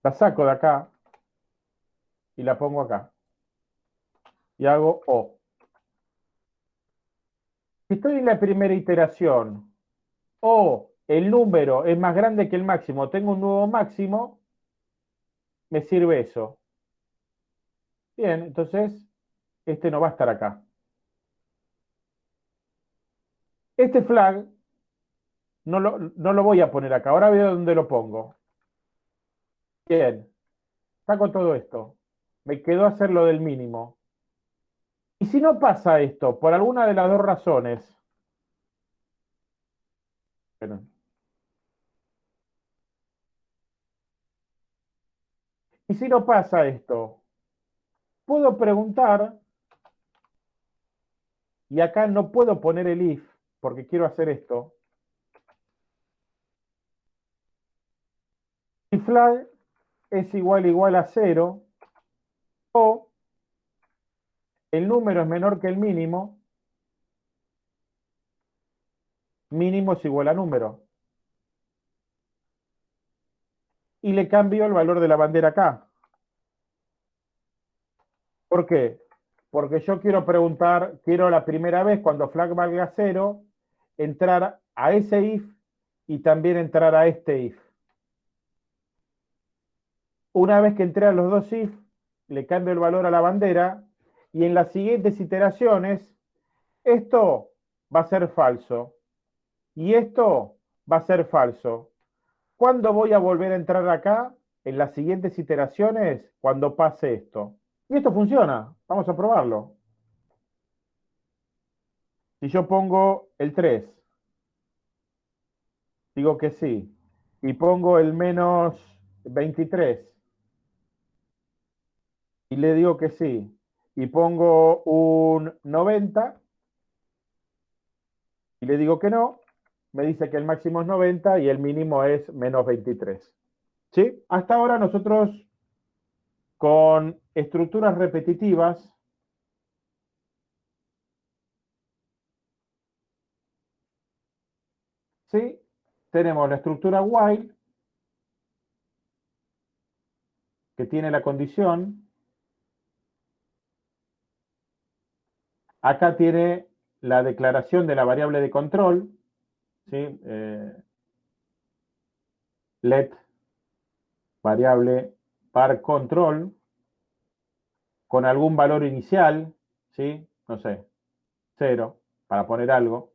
La saco de acá y la pongo acá. Y hago O. Si estoy en la primera iteración o el número es más grande que el máximo, tengo un nuevo máximo, me sirve eso. Bien, entonces este no va a estar acá. Este flag no lo, no lo voy a poner acá. Ahora veo dónde lo pongo. Bien, saco todo esto. Me quedó hacer lo del mínimo. Y si no pasa esto, por alguna de las dos razones, y si no pasa esto, puedo preguntar, y acá no puedo poner el if, porque quiero hacer esto. Y flag es igual igual a cero o el número es menor que el mínimo, mínimo es igual a número. Y le cambio el valor de la bandera acá. ¿Por qué? Porque yo quiero preguntar, quiero la primera vez cuando flag valga cero, entrar a ese if y también entrar a este if. Una vez que entré a los dos if, le cambio el valor a la bandera y en las siguientes iteraciones, esto va a ser falso y esto va a ser falso. ¿Cuándo voy a volver a entrar acá? En las siguientes iteraciones, cuando pase esto. Y esto funciona. Vamos a probarlo. Si yo pongo el 3, digo que sí, y pongo el menos 23, y le digo que sí, y pongo un 90, y le digo que no, me dice que el máximo es 90 y el mínimo es menos 23. ¿Sí? Hasta ahora nosotros con estructuras repetitivas ¿sí? tenemos la estructura while que tiene la condición Acá tiene la declaración de la variable de control, ¿sí? Eh, let variable par control con algún valor inicial, ¿sí? No sé, cero, para poner algo.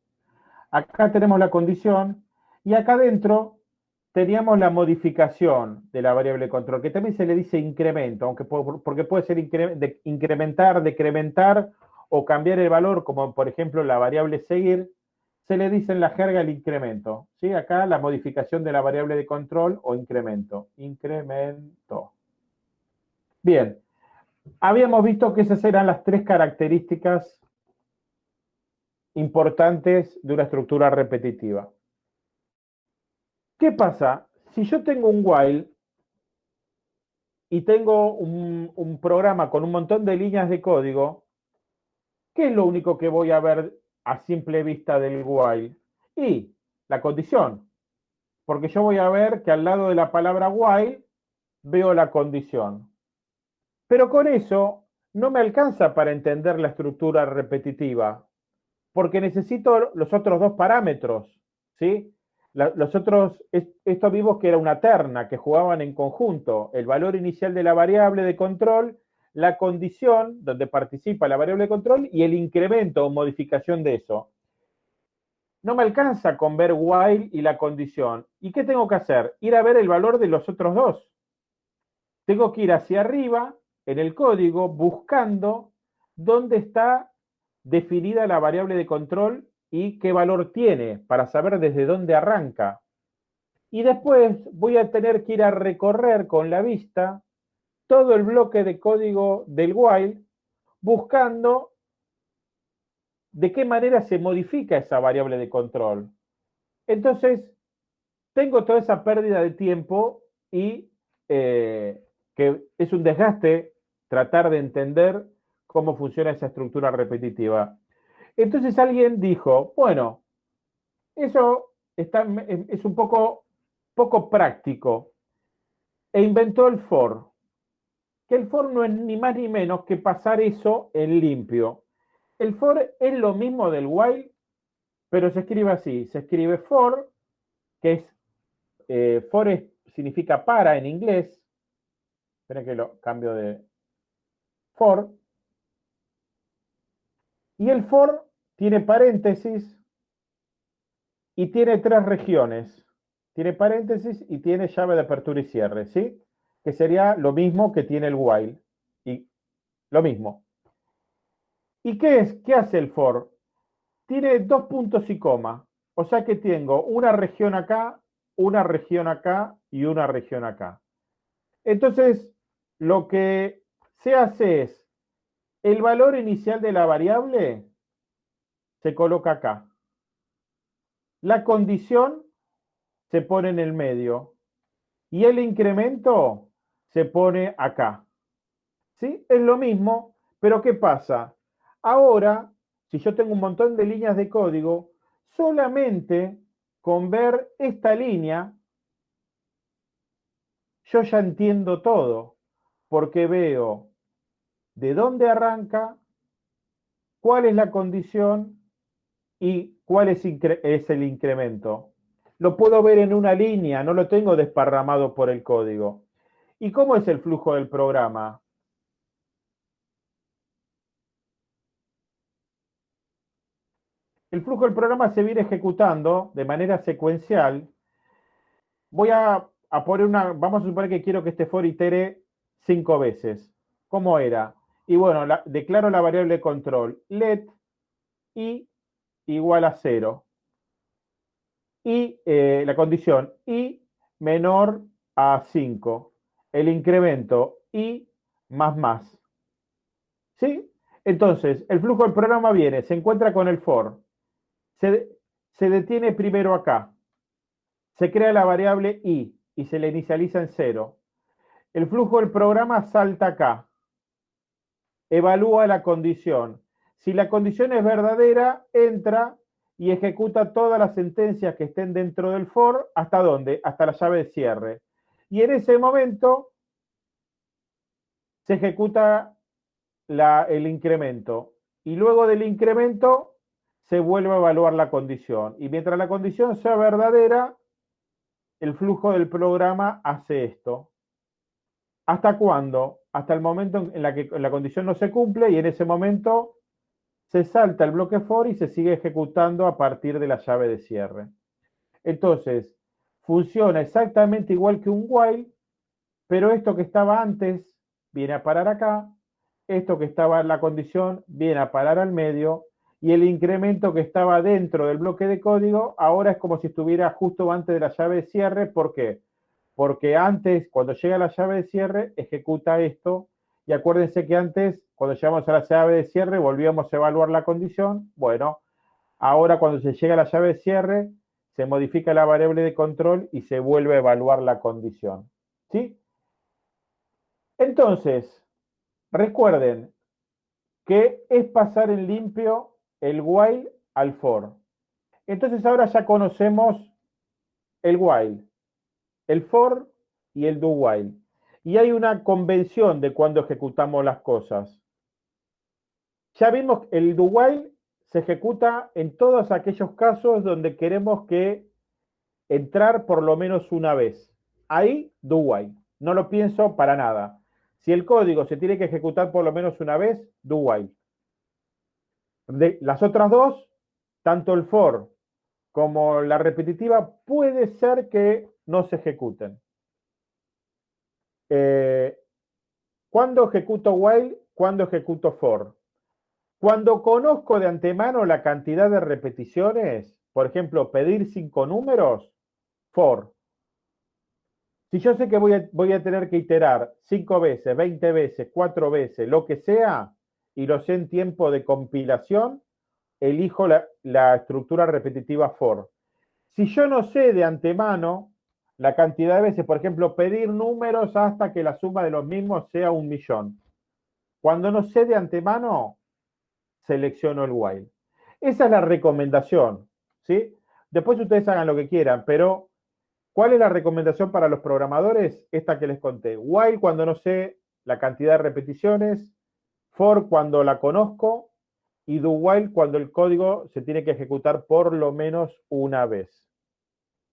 Acá tenemos la condición y acá adentro teníamos la modificación de la variable control, que también se le dice incremento, aunque porque puede ser incrementar, decrementar o cambiar el valor, como por ejemplo la variable seguir, se le dice en la jerga el incremento. ¿sí? Acá la modificación de la variable de control o incremento. Incremento. Bien, habíamos visto que esas eran las tres características importantes de una estructura repetitiva. ¿Qué pasa? Si yo tengo un while y tengo un, programa con un montón de líneas de código, ¿qué es lo único que voy a ver a simple vista del while? Y la condición. Porque yo voy a ver que al lado de la palabra while veo la condición. Pero con eso no me alcanza para entender la estructura repetitiva, porque necesito los otros dos parámetros, ¿sí? los otros, estos vivos que era una terna, que jugaban en conjunto, el valor inicial de la variable de control, la condición donde participa la variable de control y el incremento o modificación de eso. No me alcanza con ver while y la condición. ¿Y qué tengo que hacer? Ir a ver el valor de los otros dos. Tengo que ir hacia arriba en el código buscando dónde está definida la variable de control y qué valor tiene para saber desde dónde arranca. Y después voy a tener que ir a recorrer con la vista todo el bloque de código del while buscando de qué manera se modifica esa variable de control. Entonces, tengo toda esa pérdida de tiempo y eh, que es un desgaste tratar de entender cómo funciona esa estructura repetitiva. Entonces alguien dijo, bueno, eso está, es un poco, poco práctico, e inventó el for, que el for no es ni más ni menos que pasar eso en limpio. El for es lo mismo del while, pero se escribe así, se escribe for, que es, eh, for significa para en inglés, esperen que lo cambio de for, y el for tiene paréntesis y tiene tres regiones. Tiene paréntesis y tiene llave de apertura y cierre, ¿sí? Que sería lo mismo que tiene el while. Y lo mismo. ¿Y qué es? ¿Qué hace el for? Tiene dos puntos y coma. O sea que tengo una región acá, una región acá y una región acá. Entonces, lo que se hace es, el valor inicial de la variable se coloca acá. La condición se pone en el medio y el incremento se pone acá. ¿Sí? Es lo mismo, pero ¿qué pasa? Ahora, si yo tengo un montón de líneas de código, solamente con ver esta línea, yo ya entiendo todo, porque veo de dónde arranca, cuál es la condición y cuál es, el incremento. Lo puedo ver en una línea, no lo tengo desparramado por el código. ¿Y cómo es el flujo del programa? El flujo del programa se viene ejecutando de manera secuencial. Voy a, poner una, vamos a suponer que quiero que este for itere cinco veces. ¿Cómo era? Y bueno, declaro la variable control let y igual a 0. Y eh, la condición i menor a 5. El incremento i más más. ¿Sí? Entonces, el flujo del programa viene, se encuentra con el for, se, se detiene primero acá, se crea la variable i y se le inicializa en 0. El flujo del programa salta acá, evalúa la condición, si la condición es verdadera, entra y ejecuta todas las sentencias que estén dentro del for, ¿hasta dónde? Hasta la llave de cierre. Y en ese momento se ejecuta el incremento. Y luego del incremento se vuelve a evaluar la condición. Y mientras la condición sea verdadera, el flujo del programa hace esto. ¿Hasta cuándo? Hasta el momento en la que la condición no se cumple y en ese momento se salta el bloque for y se sigue ejecutando a partir de la llave de cierre. Entonces, funciona exactamente igual que un while, pero esto que estaba antes viene a parar acá, esto que estaba en la condición viene a parar al medio, y el incremento que estaba dentro del bloque de código ahora es como si estuviera justo antes de la llave de cierre. ¿Por qué? Porque antes, cuando llega la llave de cierre, ejecuta esto y acuérdense que antes, cuando llegamos a la llave de cierre, volvíamos a evaluar la condición. Bueno, ahora cuando se llega a la llave de cierre, se modifica la variable de control y se vuelve a evaluar la condición. ¿Sí? Entonces, recuerden que es pasar en limpio el while al for. Entonces ahora ya conocemos el while, el for y el do while. Y hay una convención de cuando ejecutamos las cosas. Ya vimos que el do while se ejecuta en todos aquellos casos donde queremos que entrar por lo menos una vez. Ahí do while. No lo pienso para nada. Si el código se tiene que ejecutar por lo menos una vez, do while. De las otras dos, tanto el for como la repetitiva, puede ser que no se ejecuten. Eh, ¿Cuándo ejecuto while? ¿Cuándo ejecuto for? Cuando conozco de antemano la cantidad de repeticiones, por ejemplo, pedir cinco números, for. Si yo sé que voy a, voy a tener que iterar cinco veces, 20 veces, cuatro veces, lo que sea, y lo sé en tiempo de compilación, elijo la, la estructura repetitiva for. Si yo no sé de antemano la cantidad de veces, por ejemplo, pedir números hasta que la suma de los mismos sea un millón. Cuando no sé de antemano, selecciono el while. Esa es la recomendación, ¿sí? Después ustedes hagan lo que quieran, pero ¿cuál es la recomendación para los programadores? Esta que les conté. While cuando no sé la cantidad de repeticiones, for cuando la conozco y do while cuando el código se tiene que ejecutar por lo menos una vez.